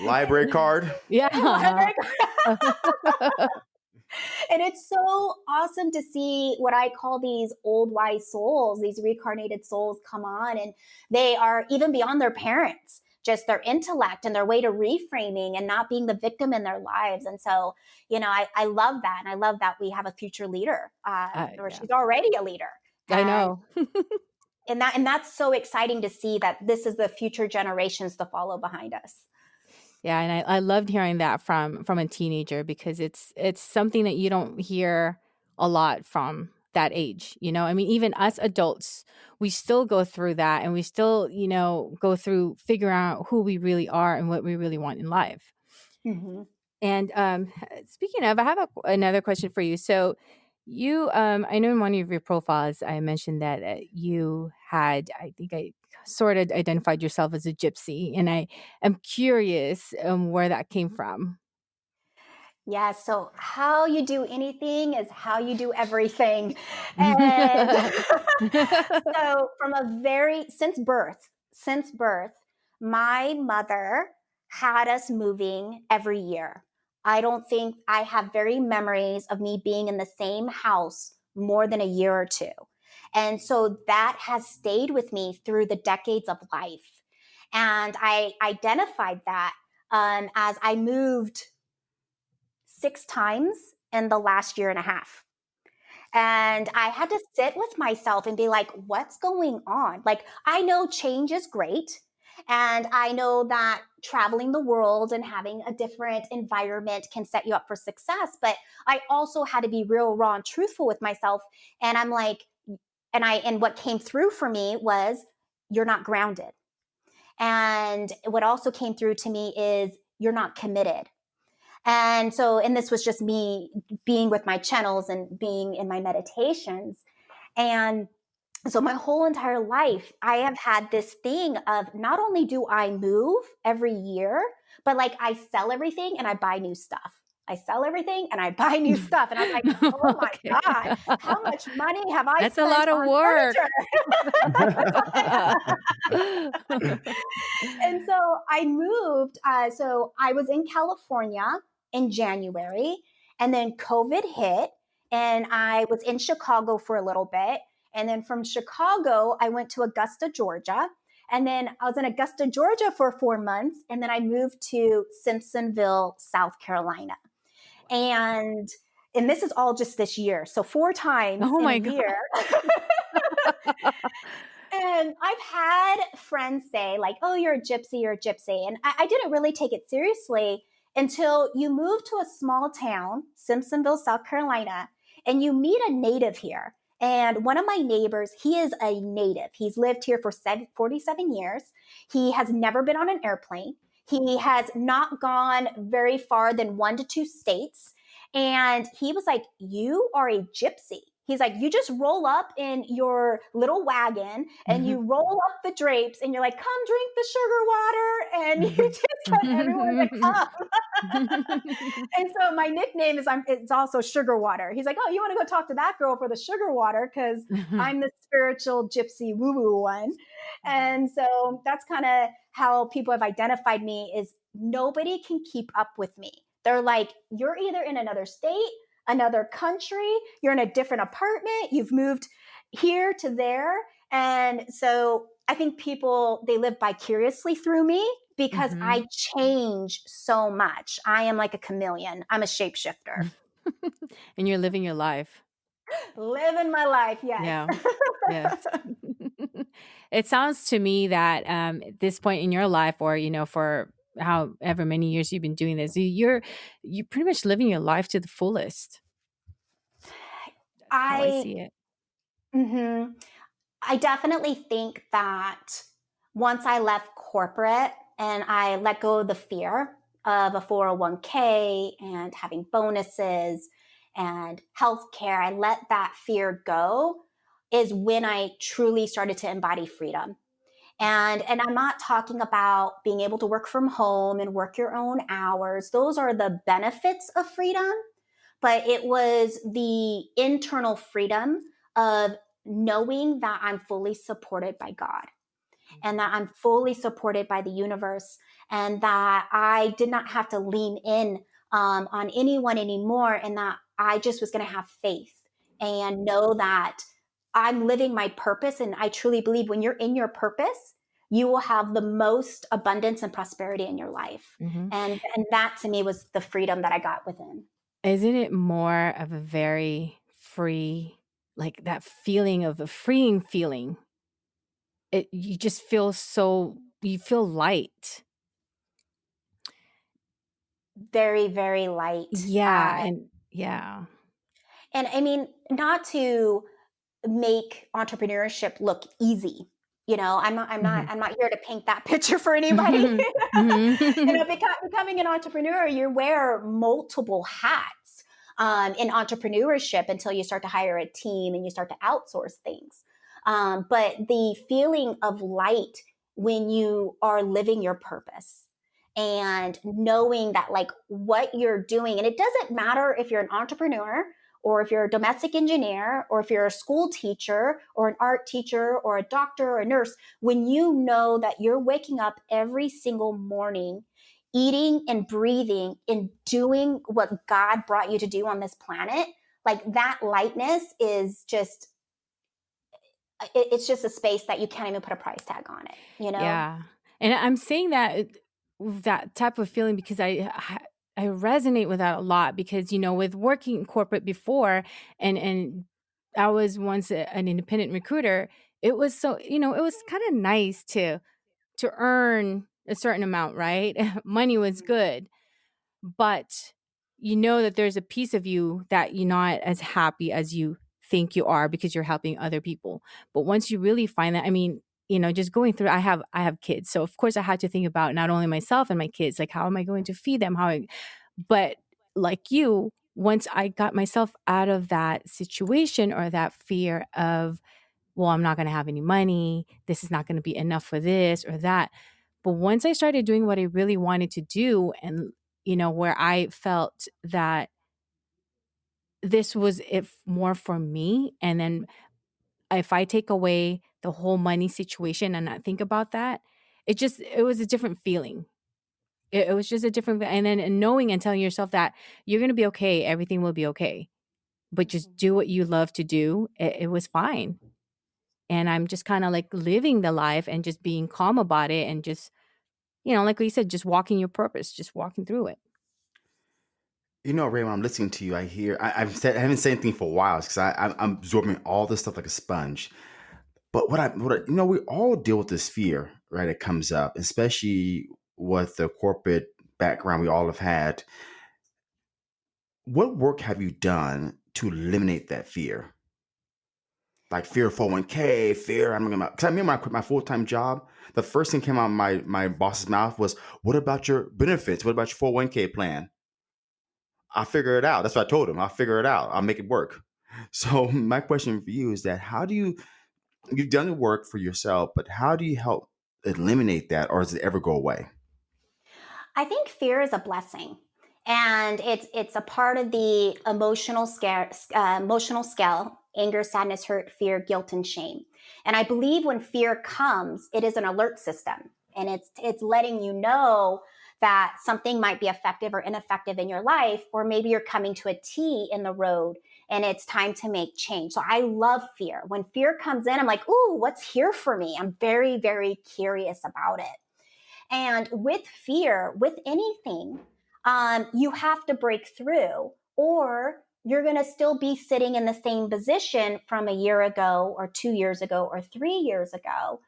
*laughs*
library card.
yeah.
And it's so awesome to see what I call these old wise souls, these reincarnated souls come on, and they are even beyond their parents just their intellect and their way to reframing and not being the victim in their lives. And so, you know, I, I love that. And I love that we have a future leader, uh, uh, or yeah. she's already a leader.
I know.
and that and that's so exciting to see that this is the future generations to follow behind us.
Yeah, and I, I loved hearing that from from a teenager because it's it's something that you don't hear a lot from that age. You know, I mean, even us adults, we still go through that and we still, you know, go through figuring out who we really are and what we really want in life. Mm-hmm. And um, *laughs* speaking of, I have a, another question for you. So, you, um, I know in one of your profiles, I mentioned that uh, you had, I think I sort of identified yourself as a gypsy, and I am curious um, where that came from.
Yeah, so how you do anything is how you do everything. *laughs* And *laughs* *laughs* so, from a very, since birth, since birth, my mother had us moving every year. I don't think I have very memories of me being in the same house more than a year or two. And so that has stayed with me through the decades of life. And I identified that um, as I moved six times in the last year and a half. And I had to sit with myself and be like, what's going on? Like, I know change is great. And I know that traveling the world and having a different environment can set you up for success. But I also had to be real, raw, and truthful with myself. And I'm like, and I, and what came through for me was, you're not grounded. And what also came through to me is, you're not committed. And so, and this was just me being with my channels and being in my meditations. And so my whole entire life i have had this thing of not only do i move every year but like i sell everything and i buy new stuff i sell everything and i buy new *laughs* stuff and i'm like oh my okay. god how *laughs* much money have i
that's a lot of work *laughs*
and so i moved uh, so i was in california in january and then covid hit and i was in chicago for a little bit and then from Chicago, I went to Augusta, Georgia. And then I was in Augusta, Georgia for four months. And then I moved to Simpsonville, South Carolina. And and this is all just this year. So four times oh my in a year. and I've had friends say, like, oh, you're a gypsy, you're a gypsy. And I, I didn't really take it seriously until you move to a small town, Simpsonville, South Carolina, and you meet a native here. And one of my neighbors, he is a native. He's lived here for 47 years. He has never been on an airplane. He has not gone very far than one to two states. And he was like, You are a gypsy. He's like, you just roll up in your little wagon and mm-hmm. you roll up the drapes and you're like, come drink the sugar water. And *laughs* you just get everyone to *laughs* come. *laughs* and so my nickname is I'm it's also sugar water. He's like, oh, you want to go talk to that girl for the sugar water because I'm the spiritual gypsy woo woo one. Mm-hmm. And so that's kind of how people have identified me is nobody can keep up with me. They're like, you're either in another state another country, you're in a different apartment, you've moved here to there. And so I think people, they live vicariously through me because mm-hmm. I change so much. I am like a chameleon, I'm a shapeshifter. *laughs*
and you're living your life.
Living my life, yes.
Yeah. yes. *laughs* *laughs* it sounds to me that um, at this point in your life, or, you know, for however many years you've been doing this you're you're pretty much living your life to the fullest.
I, I, see it. Mm-hmm. i definitely think that once i left corporate and i let go of the fear of a 401k and having bonuses and healthcare i let that fear go is when i truly started to embody freedom and, and I'm not talking about being able to work from home and work your own hours. Those are the benefits of freedom, but it was the internal freedom of knowing that I'm fully supported by God and that I'm fully supported by the universe and that I did not have to lean in um, on anyone anymore and that I just was going to have faith and know that I'm living my purpose. And I truly believe when you're in your purpose, you will have the most abundance and prosperity in your life. Mm-hmm. And and that to me was the freedom that I got within.
Isn't it more of a very free like that feeling of a freeing feeling? It you just feel so you feel light.
Very very light.
Yeah, uh, and yeah.
And I mean not to make entrepreneurship look easy you know i'm not i'm not mm-hmm. i'm not here to paint that *laughs* picture for anybody *laughs* mm-hmm. you know becoming an entrepreneur you wear multiple hats um, in entrepreneurship until you start to hire a team and you start to outsource things um, but the feeling of light when you are living your purpose and knowing that like what you're doing and it doesn't matter if you're an entrepreneur or if you're a domestic engineer, or if you're a school teacher, or an art teacher, or a doctor, or a nurse, when you know that you're waking up every single morning, eating and breathing and doing what God brought you to do on this planet, like that lightness is just it's just a space that you can't even put a price tag on it you know?
Yeah. And i'm saying that that type of feeling because i I resonate with that a lot because you know with working in corporate before and and I was once a, an independent recruiter it was so you know it was kind of nice to to earn a certain amount right *laughs* money was mm-hmm. good but you know that there's a piece of you that you're not as happy as you think you are because you're helping other people but once you really find that I mean you know just going through i have i have kids so of course i had to think about not only myself and my kids like how am i going to feed them? How I, but like you once i got myself out of that situation or that fear of well i'm not going to have any money this is not going to be enough for this or that but once i started doing what i really wanted to do and you know where i felt that this was it more for me and then if i take away the whole money situation and not think about that it just it was a different feeling it, it was just a different and then knowing and telling yourself that you're going to be okay everything will be okay but just mm-hmm. do what you love to do it, it was fine and i'm just kind of like living the life and just being calm about it and just you know like we said just walking your purpose just walking through it
You know, Ray, when I'm listening to you, I hear I, I've said I haven't said anything for a while because I I'm I'm absorbing all this stuff like a sponge. But what I, what I, you know, we all deal with this fear, right? It comes up, especially with the corporate background we all have had. What work have you done to eliminate that fear? Like fear of 401k, fear I'm gonna because I remember I quit my full-time job, the first thing came out of my my boss's mouth was, What about your benefits? What about your 401k plan? I'll figure it out. That's what I told him. I'll figure it out. I'll make it work. *laughs* So my question for you is that how do you you've done the work for yourself, but how do you help eliminate that or does it ever go away?
I think fear is a blessing. And it's it's a part of the emotional scale, uh, emotional scale: anger, sadness, hurt, fear, guilt, and shame. And I believe when fear comes, it is an alert system, and it's it's letting you know that something might be effective or ineffective in your life, or maybe you're coming to a T in the road and it's time to make change. So I love fear. When fear comes in, I'm like, ooh, what's here for me? I'm very, very curious about it. And with fear, with anything, um, you have to break through, or you're going to still be sitting in the same position from a year ago, or two years ago, or three years ago.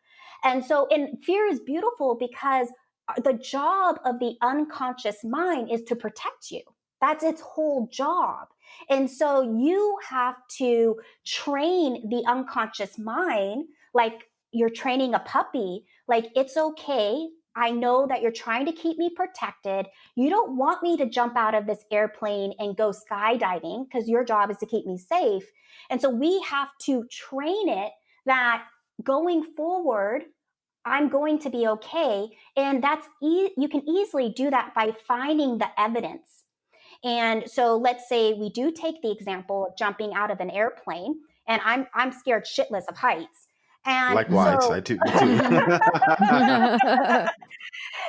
And so, and fear is beautiful because uh, the job of the unconscious mind is to protect you. That's its whole job. And so you have to train the unconscious mind like you're training a puppy. Like, it's okay. I know that you're trying to keep me protected. You don't want me to jump out of this airplane and go skydiving because your job is to keep me safe. And so we have to train it that going forward, I'm going to be okay. And that's, e- you can easily do that by finding the evidence and so let's say we do take the example of jumping out of an airplane, and I'm I'm scared shitless of heights. And
likewise, so, I too. too. *laughs*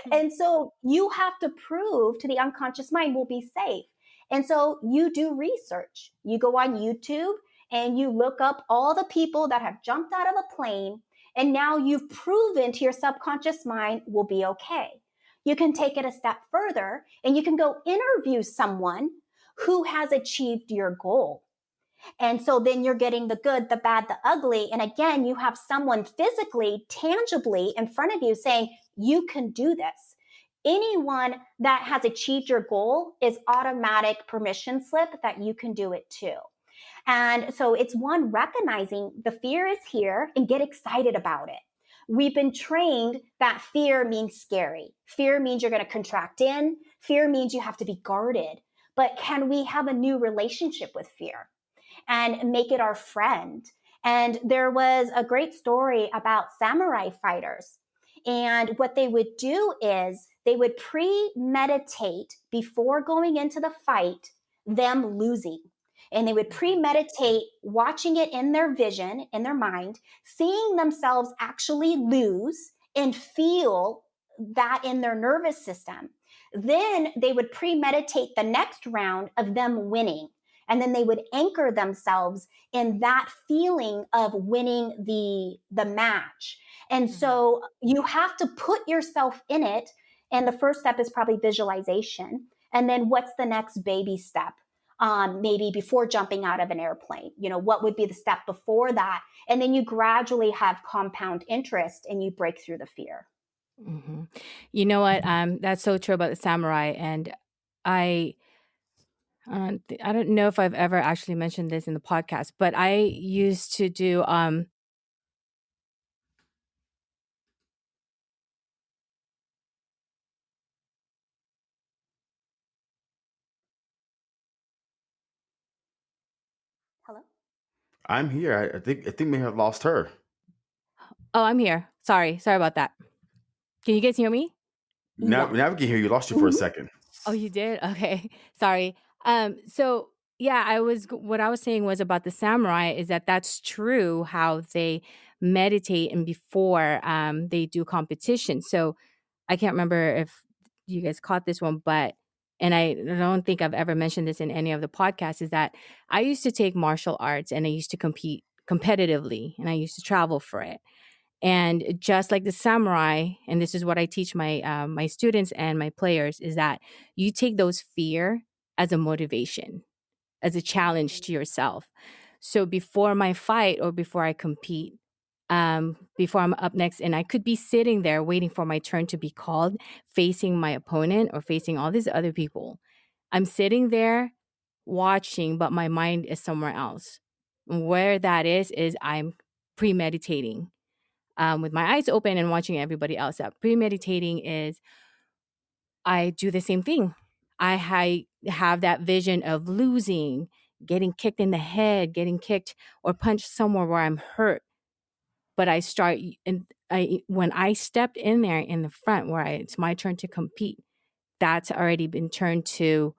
*laughs*
and so you have to prove to the unconscious mind we'll be safe. And so you do research. You go on YouTube and you look up all the people that have jumped out of a plane And now you've proven to your subconscious mind we'll be okay. You can take it a step further and you can go interview someone who has achieved your goal. And so then you're getting the good, the bad, the ugly. And again, you have someone physically, tangibly in front of you saying, you can do this. Anyone that has achieved your goal is automatic permission slip that you can do it too. And so it's one recognizing the fear is here and get excited about it. We've been trained that fear means scary. Fear means you're going to contract in. Fear means you have to be guarded. But can we have a new relationship with fear and make it our friend? And there was a great story about samurai fighters. And what they would do is they would premeditate before going into the fight them losing and they would premeditate watching it in their vision, in their mind, seeing themselves actually lose and feel that in their nervous system. Then they would premeditate the next round of them winning. And then they would anchor themselves in that feeling of winning the, the match. And mm-hmm. so you have to put yourself in it. And the first step is probably visualization. And then what's the next baby step? Um, maybe before jumping out of an airplane you know what would be the step before that? And then you gradually have compound interest and you break through the fear.
Hmm You know what? Um, that's so true about the samurai, and I, I don't know if I've ever actually mentioned this in the podcast, but I used to do um
I'm here. I, I think I think we have lost her.
Oh, I'm here. Sorry, sorry about that. Can you guys hear me?
Now, now we can hear you. Lost you for a
Mhm.
second.
Oh, you did? Okay. *laughs* Sorry. Um, so yeah, I was what I was saying was about the samurai is that that's true how they meditate and before um they do competition. So I can't remember if you guys caught this one, but and I don't think I've ever mentioned this in any of the podcasts is that I used to take martial arts and I used to compete competitively and I used to travel for it. And just like the samurai, and this is what I teach my uh, my students and my players, is that you take those fear as a motivation, as a challenge to yourself. So before my fight or before I compete, um, before I'm up next, and I could be sitting there waiting for my turn to be called, facing my opponent or facing all these other people. I'm sitting there watching, but my mind is somewhere else. Where that is, is I'm premeditating um, with my eyes open and watching everybody else up. Premeditating is I do the same thing. I ha- have that vision of losing, getting kicked in the head, getting kicked or punched somewhere where I'm hurt. But I start and I when I stepped in there in the front where I, it's my turn to compete, that's already been turned to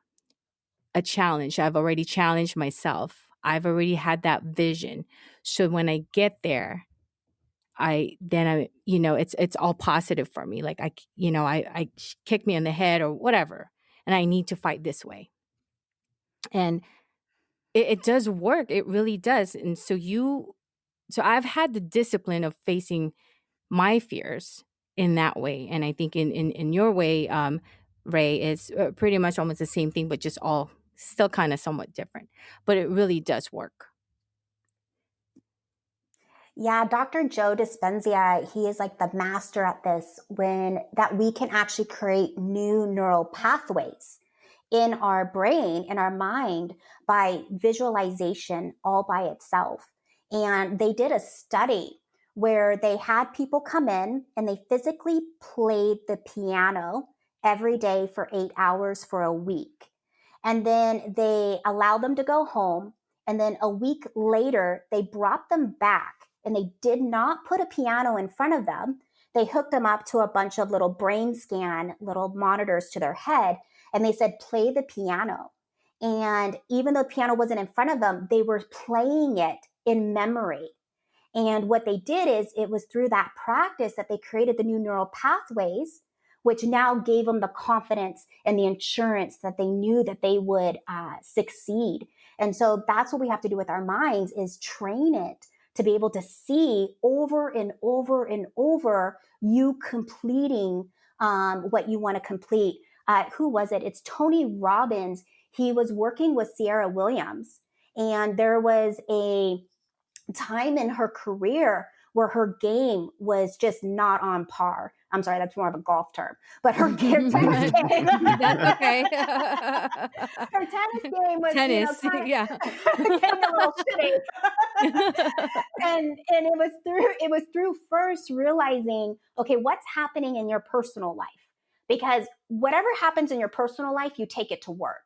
a challenge. I've already challenged myself. I've already had that vision. So when I get there, I then I you know it's it's all positive for me. Like I you know I I kick me in the head or whatever, and I need to fight this way. And it, it does work. It really does. And so you, so I've had the discipline of facing my fears in that way. And I think in in in your way, um, Ray is uh, pretty much almost the same thing, but just all still kind of somewhat different. But it really does work.
Yeah, Dr. Joe Dispenza, he is like the master at this when that we can actually create new neural pathways in our brain, in our mind by visualization all by itself. And they did a study where they had people come in and they physically played the piano every day for eight hours for a week. And then they allowed them to go home. And then a week later, they brought them back and they did not put a piano in front of them. They hooked them up to a bunch of little brain scan, little monitors to their head, and they said, play the piano. And even though the piano wasn't in front of them, they were playing it in memory. And what they did is it was through that practice that they created the new neural pathways, which now gave them the confidence and the insurance that they knew that they would uh, succeed. And so that's what we have to do with our minds is train it to be able to see over and over and over you completing um, what you want to complete. Uh, who was it? It's Tony Robbins. He was working with Serena Williams, and there was a time in her career where her game was just not on par. I'm sorry, that's more of a golf term, but her, *laughs* tennis game.
That's okay. *laughs*
her tennis game was
Tennis,
you know, kind
yeah. *laughs*
getting a little shitty. and and it was through it was through first realizing, okay, what's happening in your personal life? Because whatever happens in your personal life, you take it to work.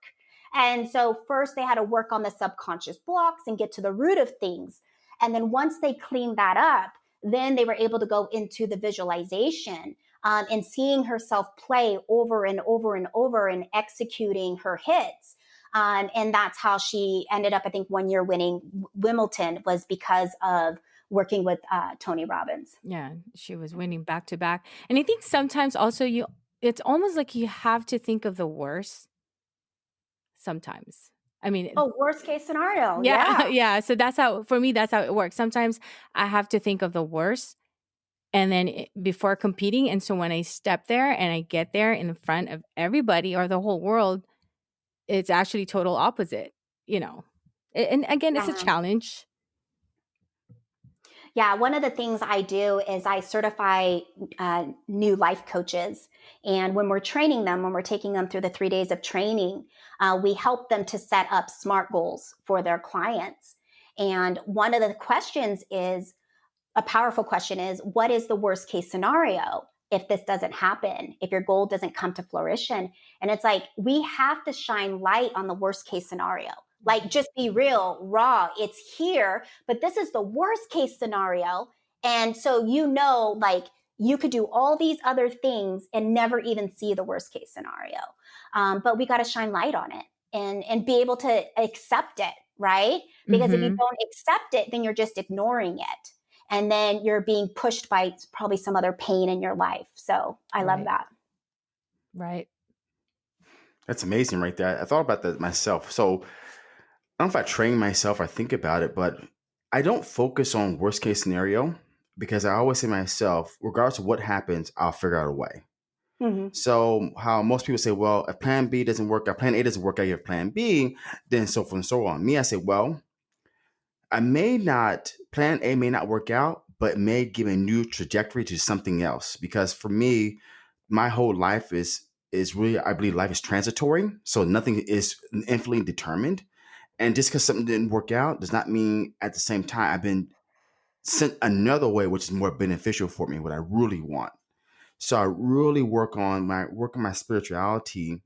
And so first they had to work on the subconscious blocks and get to the root of things. And then once they cleaned that up, then they were able to go into the visualization um, and seeing herself play over and over and over and executing her hits. Um, and that's how she ended up, I think, one year winning Wimbledon was because of working with uh, Tony Robbins.
Yeah, she was winning back to back. And I think sometimes also you it's almost like you have to think of the worst sometimes. I mean,
Oh, worst case scenario.
yeah, *laughs*
Yeah.
yeah. So that's how for me that's how it works. Sometimes I have to think of the worst and then it, before competing and so when I step there and I get there in front of everybody or the whole world, it's actually total opposite, you know. And again, it's a
uh-huh.
challenge.
Yeah, one of the things I do is I certify uh, new life coaches. And when we're training them, when we're taking them through the three days of training, uh, we help them to set up SMART goals for their clients. And one of the questions is a powerful question is what is the worst case scenario if this doesn't happen, if your goal doesn't come to fruition? And it's like we have to shine light on the worst case scenario. Like, just be real, raw. It's here, but this is the worst case scenario. And so, you know, like you could do all these other things and never even see the worst case scenario. Um, but we got to shine light on it and, and be able to accept it, right? Because if you
Mhm.
don't accept it, then you're just ignoring it. And then you're being pushed by probably some other pain in your life. So I love
Right.
that.
Right.
That's amazing right there. I thought about that myself. So I don't know if I train myself or think about it, but I don't focus on worst case scenario because I always say to myself, regardless of what happens, I'll figure out a way.
hmm
So how most people say, well, if plan B doesn't work out, plan A doesn't work out, you have plan B, then so forth and so on. Me, I say, well, I may not, plan A may not work out, but may give a new trajectory to something else. Because for me, my whole life is is really, I believe life is transitory. So nothing is infinitely determined. And just because something didn't work out does not mean at the same time I've been sent another way, which is more beneficial for me, what I really want. So I really work on my work on my spirituality.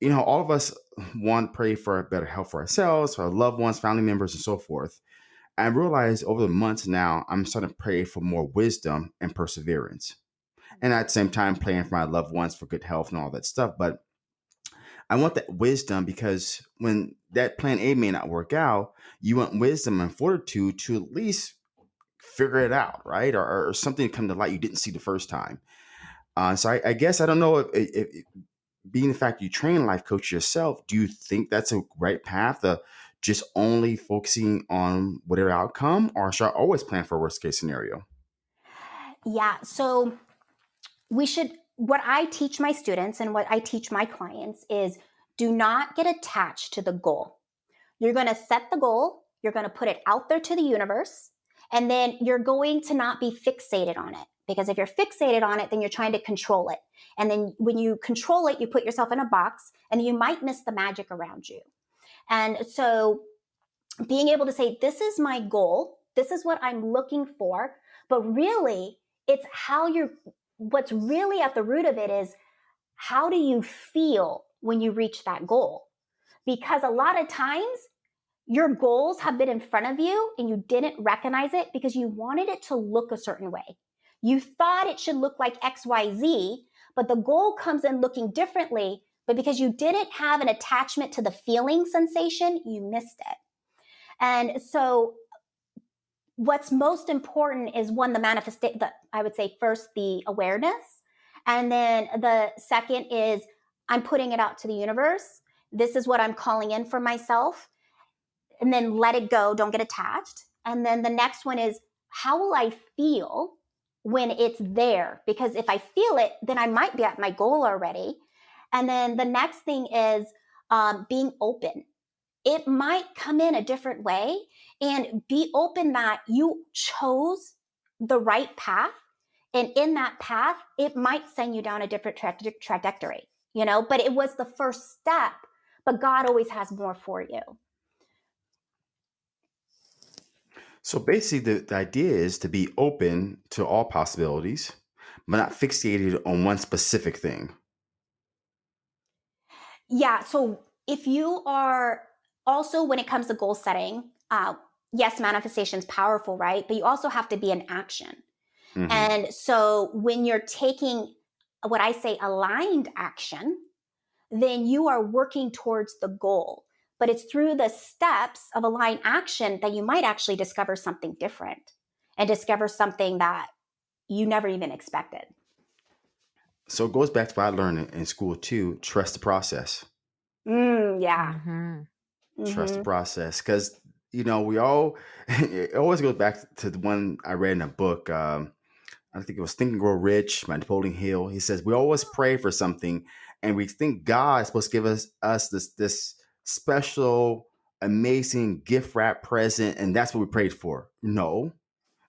You know, all of us want to pray for better health for ourselves, for our loved ones, family members, and so forth. I realize over the months now, I'm starting to pray for more wisdom and perseverance. And at the same time, praying for my loved ones for good health and all that stuff. But I want that wisdom because when that plan A may not work out, you want wisdom and fortitude to at least figure it out, right? Or, or something come to light you didn't see the first time. Uh, so I, I guess I don't know if, if, if being the fact you train life coach yourself, do you think that's a right path to just only focusing on whatever outcome, or should I always plan for worst case scenario?
Yeah. So we should, what I teach my students and what I teach my clients is do not get attached to the goal. You're going to set the goal, you're going to put it out there to the universe, and then you're going to not be fixated on it. Because if you're fixated on it, then you're trying to control it. And then when you control it, you put yourself in a box and you might miss the magic around you. And so being able to say, this is my goal, this is what I'm looking for, but really it's how you're, what's really at the root of it is how do you feel when you reach that goal? Because a lot of times your goals have been in front of you and you didn't recognize it because you wanted it to look a certain way. You thought it should look like XYZ, but the goal comes in looking differently. But because you didn't have an attachment to the feeling sensation, you missed it. And so, what's most important is one, the manifestation, that I would say first, the awareness. And then the second is I'm putting it out to the universe. This is what I'm calling in for myself. And then let it go. Don't get attached. And then the next one is how will I feel when it's there? Because if I feel it, then I might be at my goal already. And then the next thing is um, being open. It might come in a different way and be open that you chose the right path. And in that path, it might send you down a different tra- trajectory, you know, but it was the first step. But God always has more for you.
So basically, the, the idea is to be open to all possibilities, but not fixated on one specific thing.
Yeah. So if you are also, when it comes to goal setting, uh, yes, manifestation is powerful, right? But you also have to be in action. Mm-hmm. And so when you're taking what I say aligned action, then you are working towards the goal. But it's through the steps of aligned action that you might actually discover something different and discover something that you never even expected.
So it goes back to what I learned in school too trust the process.
Mm, yeah. Mm-hmm.
Trust mm-hmm. the process. Because, you know, we all, *laughs* it always goes back to the one I read in a book. Um, I think it was Think and Grow Rich by Napoleon Hill. He says, We always pray for something and we think God is supposed to give us, us this, this special, amazing gift wrap present. And that's what we prayed for. No,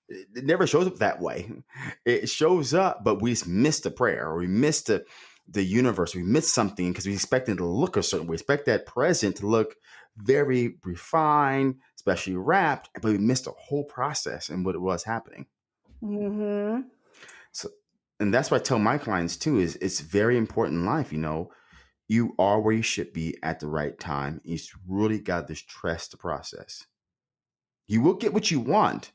it never shows up that way. *laughs* It shows up, but we missed the prayer or we missed the the universe. We missed something because we expect it to look a certain way. We expect that present to look very refined, especially wrapped, but we missed the whole process and what it was happening.
Mm-hmm.
So, and that's what I tell my clients too: is it's very important in life. You know, you are where you should be at the right time. You really got to trust the process. You will get what you want,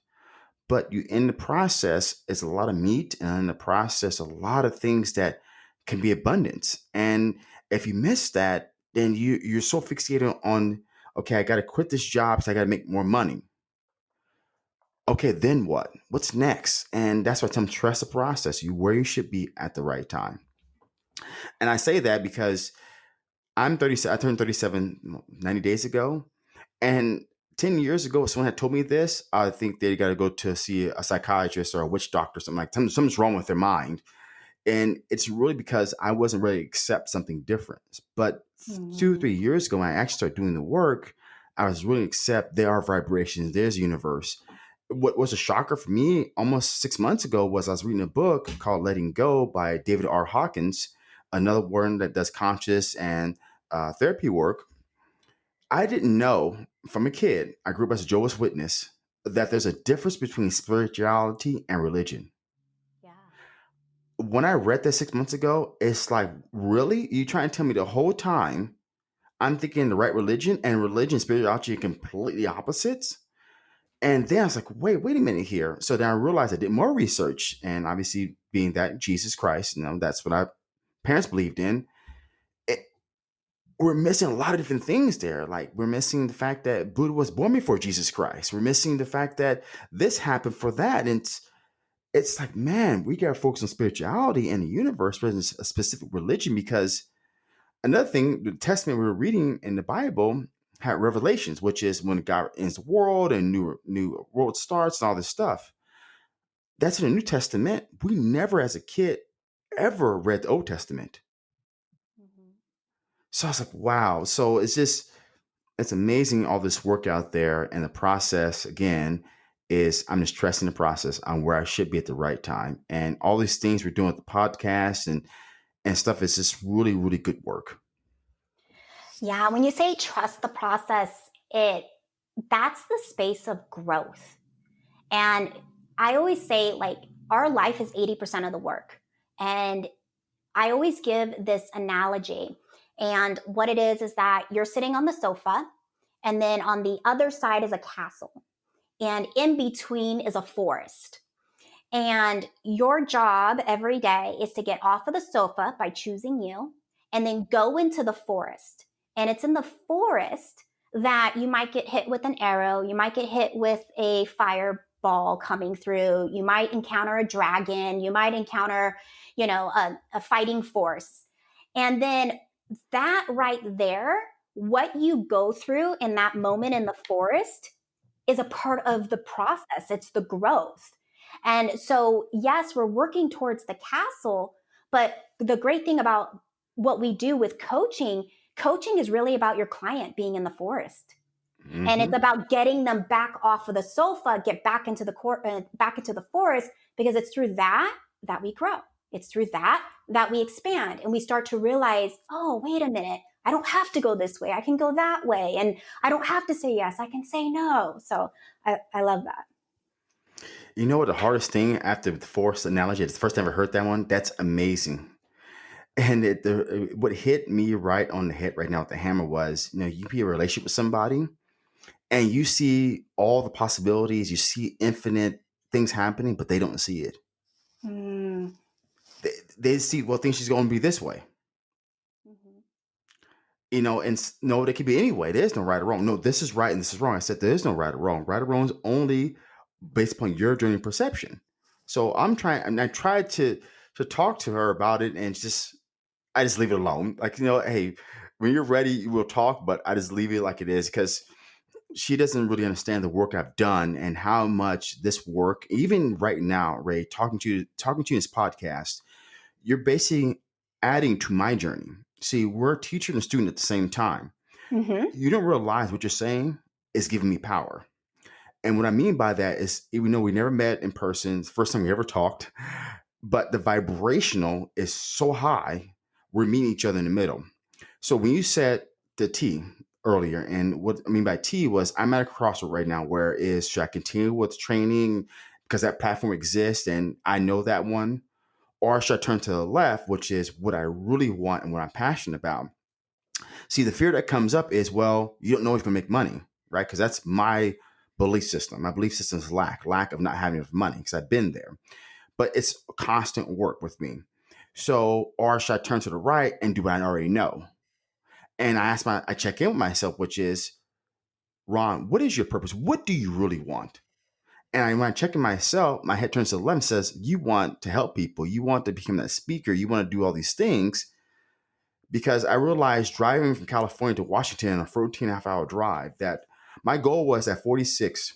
but you in the process it's a lot of meat, and in the process, a lot of things that can be abundance. And if you miss that, then you you're so fixated on okay, I got to quit this job because I got to make more money. Okay, then what? What's next? And that's why I tell them trust the process. You where you should be at the right time. And I say that because I'm 37. I turned 37 90 days ago, and 10 years ago, someone had told me this, I think they got to go to see a psychiatrist or a witch doctor, something like something's wrong with their mind and it's really because I wasn't ready to accept something different. But mm-hmm. two, three years ago, when I actually started doing the work, I was really accept there are vibrations, there's a universe. What was a shocker for me almost six months ago was I was reading a book called Letting Go by David R. Hawkins, another one that does conscious and uh, therapy work. I didn't know from a kid, I grew up as a Jehovah's Witness, that there's a difference between spirituality and religion when I read that six months ago, it's like, really? You trying to tell me the whole time I'm thinking the right religion and religion spirituality are completely opposites? And then I was like, wait, wait a minute here. So then I realized I did more research, and obviously, being that Jesus Christ, you know, that's what our parents believed in. It, we're missing a lot of different things there. Like we're missing the fact that Buddha was born before Jesus Christ. We're missing the fact that this happened for that. And it's, it's like, man, we got to focus on spirituality and the universe rather than a specific religion. Because another thing, the testament we were reading in the Bible had revelations, which is when God ends the world and new new world starts and all this stuff. That's in the New Testament. We never, as a kid, ever read the Old Testament. Mm-hmm. So I was like, wow. So it's just, it's amazing all this work out there and the process again is I'm just trusting the process on where I should be at the right time. And all these things we're doing with the podcast and and stuff is just really, really good work.
Yeah, when you say trust the process, it that's the space of growth. And I always say like our life is 80% of the work. And I always give this analogy. And what it is is that you're sitting on the sofa and then on the other side is a castle and in between is a forest. And your job every day is to get off of the sofa by choosing you and then go into the forest. And it's in the forest that you might get hit with an arrow, you might get hit with a fireball coming through, you might encounter a dragon, you might encounter, you know, a, a fighting force. And then that right there, what you go through in that moment in the forest is a part of the process, it's the growth. And so, yes, we're working towards the castle, but the great thing about what we do with coaching, coaching is really about your client being in the forest. Mm-hmm. And it's mm-hmm. about getting them back off of the sofa, get back into the court, uh, back into the forest, because it's through that that we grow. It's through that that we expand and we start to realize, oh, wait a minute, I don't have to go this way. I can go that way. And I don't have to say yes. I can say no. So I, I love that.
You know what the hardest thing after the force analogy, it's the first time I ever heard that one. That's amazing. And it, the, what hit me right on the head right now with the hammer was, you know, you be in a relationship with somebody and you see all the possibilities, you see infinite things happening, but they don't see it. Mm. They, they see, well, think she's going to be this way you know, and no, there could be any way. There's no right or wrong. No, this is right and this is wrong. I said there is no right or wrong. Right or wrong is only based upon your journey perception. So I'm trying, and I tried to to talk to her about it, and just I just leave it alone. Like you know, hey, when you're ready, we'll talk, but I just leave it like it is because she doesn't really understand the work I've done and how much this work, even right now, Rae, talking to you, talking to you in this podcast, you're basically adding to my journey see, we're a teacher and a student at the same time. Mm-hmm. You don't realize what you're saying is giving me power. And what I mean by that is, even though we never met in person, first time we ever talked, but the vibrational is so high, we're meeting each other in the middle. So when you said the T earlier, and what I mean by T was I'm at a crossroad right now where is should I continue with training because that platform exists and I know that one, or should I turn to the left, which is what I really want and what I'm passionate about? See, the fear that comes up is, well, you don't know if you can make money, right? Because that's my belief system. My belief system is lack, lack of not having enough money, because I've been there. But it's constant work with me. So, or should I turn to the right and do what I already know? And I ask my, I check in with myself, which is, Ron, what is your purpose? What do you really want? And I, when I'm checking myself, my head turns to the left and says, You want to help people. You want to become that speaker. You want to do all these things. Because I realized driving from California to Washington, a 14 and a half hour drive, that my goal was at 46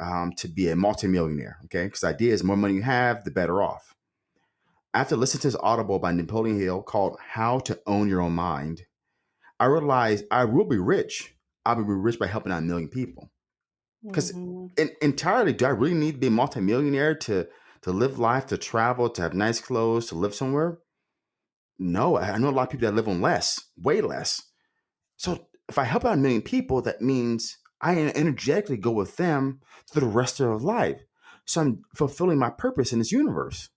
um, to be a multimillionaire. Okay. Because the idea is the more money you have, the better off. After listening to this audible by Napoleon Hill called How to Own Your Own Mind, I realized I will be rich. I'll be rich by helping out a million people. Because mm-hmm. entirely, do I really need to be a multimillionaire to to live life, to travel, to have nice clothes, to live somewhere? No, I know a lot of people that live on less, way less. So if I help out a million people, that means I energetically go with them through the rest of their life. So I'm fulfilling my purpose in this universe.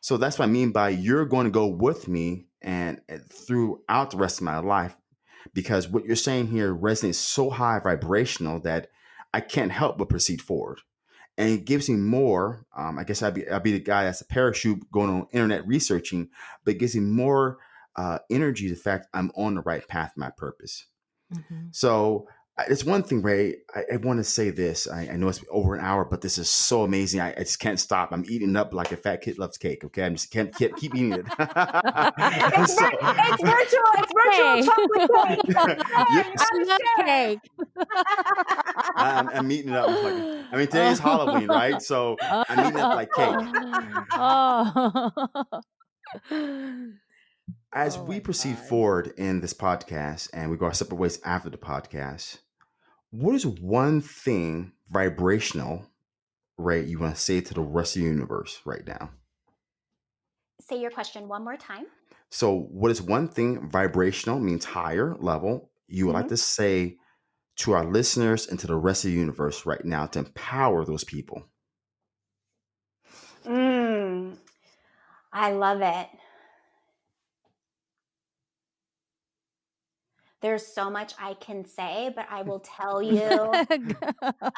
So that's what I mean by you're going to go with me and, and throughout the rest of my life because what you're saying here resonates so high vibrational that I can't help but proceed forward. And it gives me more. Um, I guess I'd be, I'd be the guy that's a parachute going on internet researching, but it gives me more uh, energy. The fact I'm on the right path, my purpose. Mm-hmm. So it's one thing, Rae. I, I want to say this. I, I, know it's over an hour, but this is so amazing. I, I, just can't stop. I'm eating up like a fat kid loves cake. Okay, I'm just can't, can't keep eating it. *laughs*
it's, *laughs* so, it's virtual. It's virtual chocolate cake. *laughs*
yes. I love cake.
I'm, I'm, eating it up. Like, I mean, today is Halloween, right? So I'm eating up like cake. Oh. As oh we proceed God. forward in this podcast and we go our separate ways after the podcast, what is one thing vibrational, right, you want to say to the rest of the universe right now?
Say your question one more time.
So, what is one thing vibrational means higher level you would like to say to our listeners and to the rest of the universe right now to empower those people?
Mm, I love it. There's so much I can say, but I will tell you *laughs*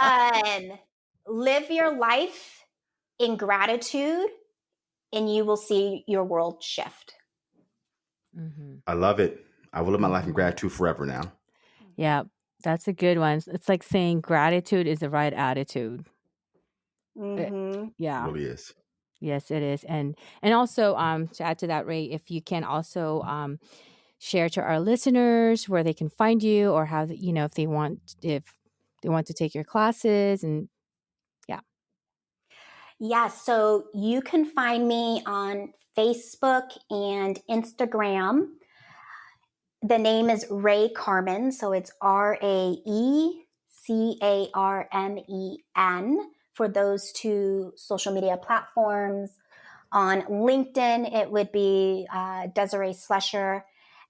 um, live your life in gratitude and you will see your world shift.
Mm-hmm. I love it. I will live my life in mm-hmm. gratitude forever now.
Yeah, that's a good one. It's like saying gratitude is the right attitude.
Mm-hmm.
It, yeah,
it really is.
Yes, it is. And and also um to add to that, Rae, if you can also um share to our listeners where they can find you or how you know if they want if they want to take your classes and yeah.
Yeah, so you can find me on Facebook and Instagram. The name is Rae Carmen, so it's R A E C A R M E N for those two social media platforms. On LinkedIn, it would be uh, Desiree Slusher.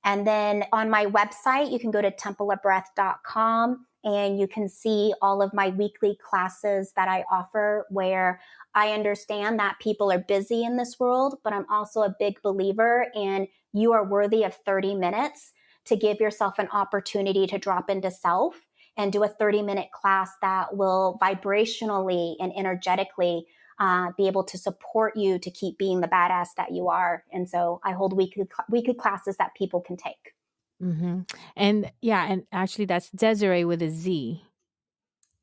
And then on my website, you can go to templeofbreath.com and you can see all of my weekly classes that I offer where I understand that people are busy in this world, but I'm also a big believer in you are worthy of 30 minutes to give yourself an opportunity to drop into self and do a 30 minute class that will vibrationally and energetically uh, be able to support you to keep being the badass that you are. And so I hold weekly weekly classes that people can take.
Mm-hmm. And yeah, and actually that's Desiree with a Z.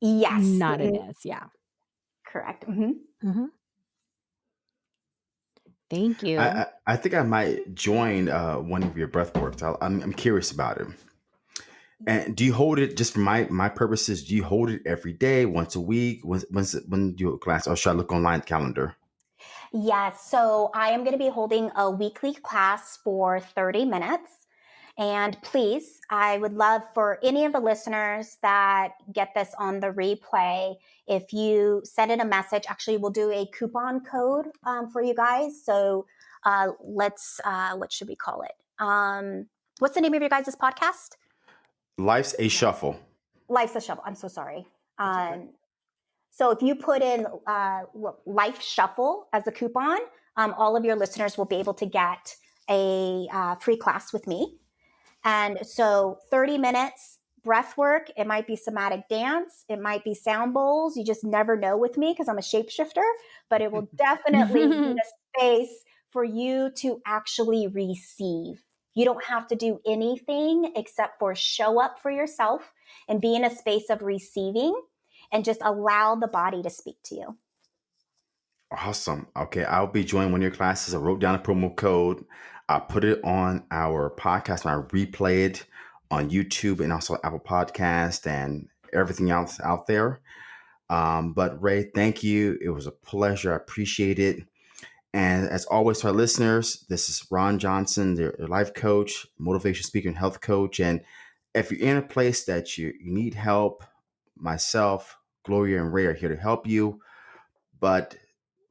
Yes,
not an S. Yeah,
correct. Mm-hmm.
Mm-hmm. Thank you.
I, I, I think I might join uh, one of your breath works. i I'm, I'm curious about it. And do you hold it just for my my purposes? Do you hold it every day, once a week? When when's when do you class, or should I look online calendar?
Yes, so I am going to be holding a weekly class for 30 minutes. And please, I would love for any of the listeners that get this on the replay, if you send in a message, actually, we'll do a coupon code um, for you guys. So uh, let's, uh, what should we call it? Um, what's the name of your guys' podcast?
Life's a shuffle.
Life's a shuffle. I'm so sorry. Um, so if you put in uh, Life Shuffle as a coupon, um, all of your listeners will be able to get a uh, free class with me. And so 30 minutes breath work. It might be somatic dance. It might be sound bowls. You just never know with me because I'm a shapeshifter, but it will *laughs* definitely be a *laughs* space for you to actually receive. You don't have to do anything except for show up for yourself and be in a space of receiving and just allow the body to speak to you.
Awesome. Okay, I'll be joining one of your classes. I wrote down a promo code. I put it on our podcast and I replay it on YouTube and also Apple Podcast and everything else out there. Um, but Rae, thank you. It was a pleasure. I appreciate it. And as always, to our listeners, this is Ron Johnson, their life coach, motivation speaker, and health coach. And if you're in a place that you, you need help, myself, Gloria, and Rae are here to help you. But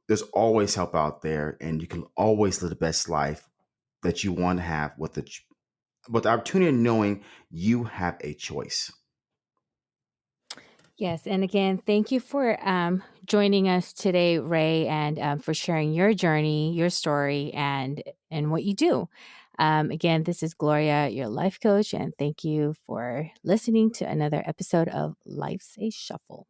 there's always help out there, and you can always live the best life that you want to have with the with the opportunity of knowing you have a choice.
Yes, and again, thank you for um, joining us today, Rae, and um, for sharing your journey, your story, and and what you do. Um, again, this is Gloria, your life coach, and thank you for listening to another episode of Life's a Shuffle.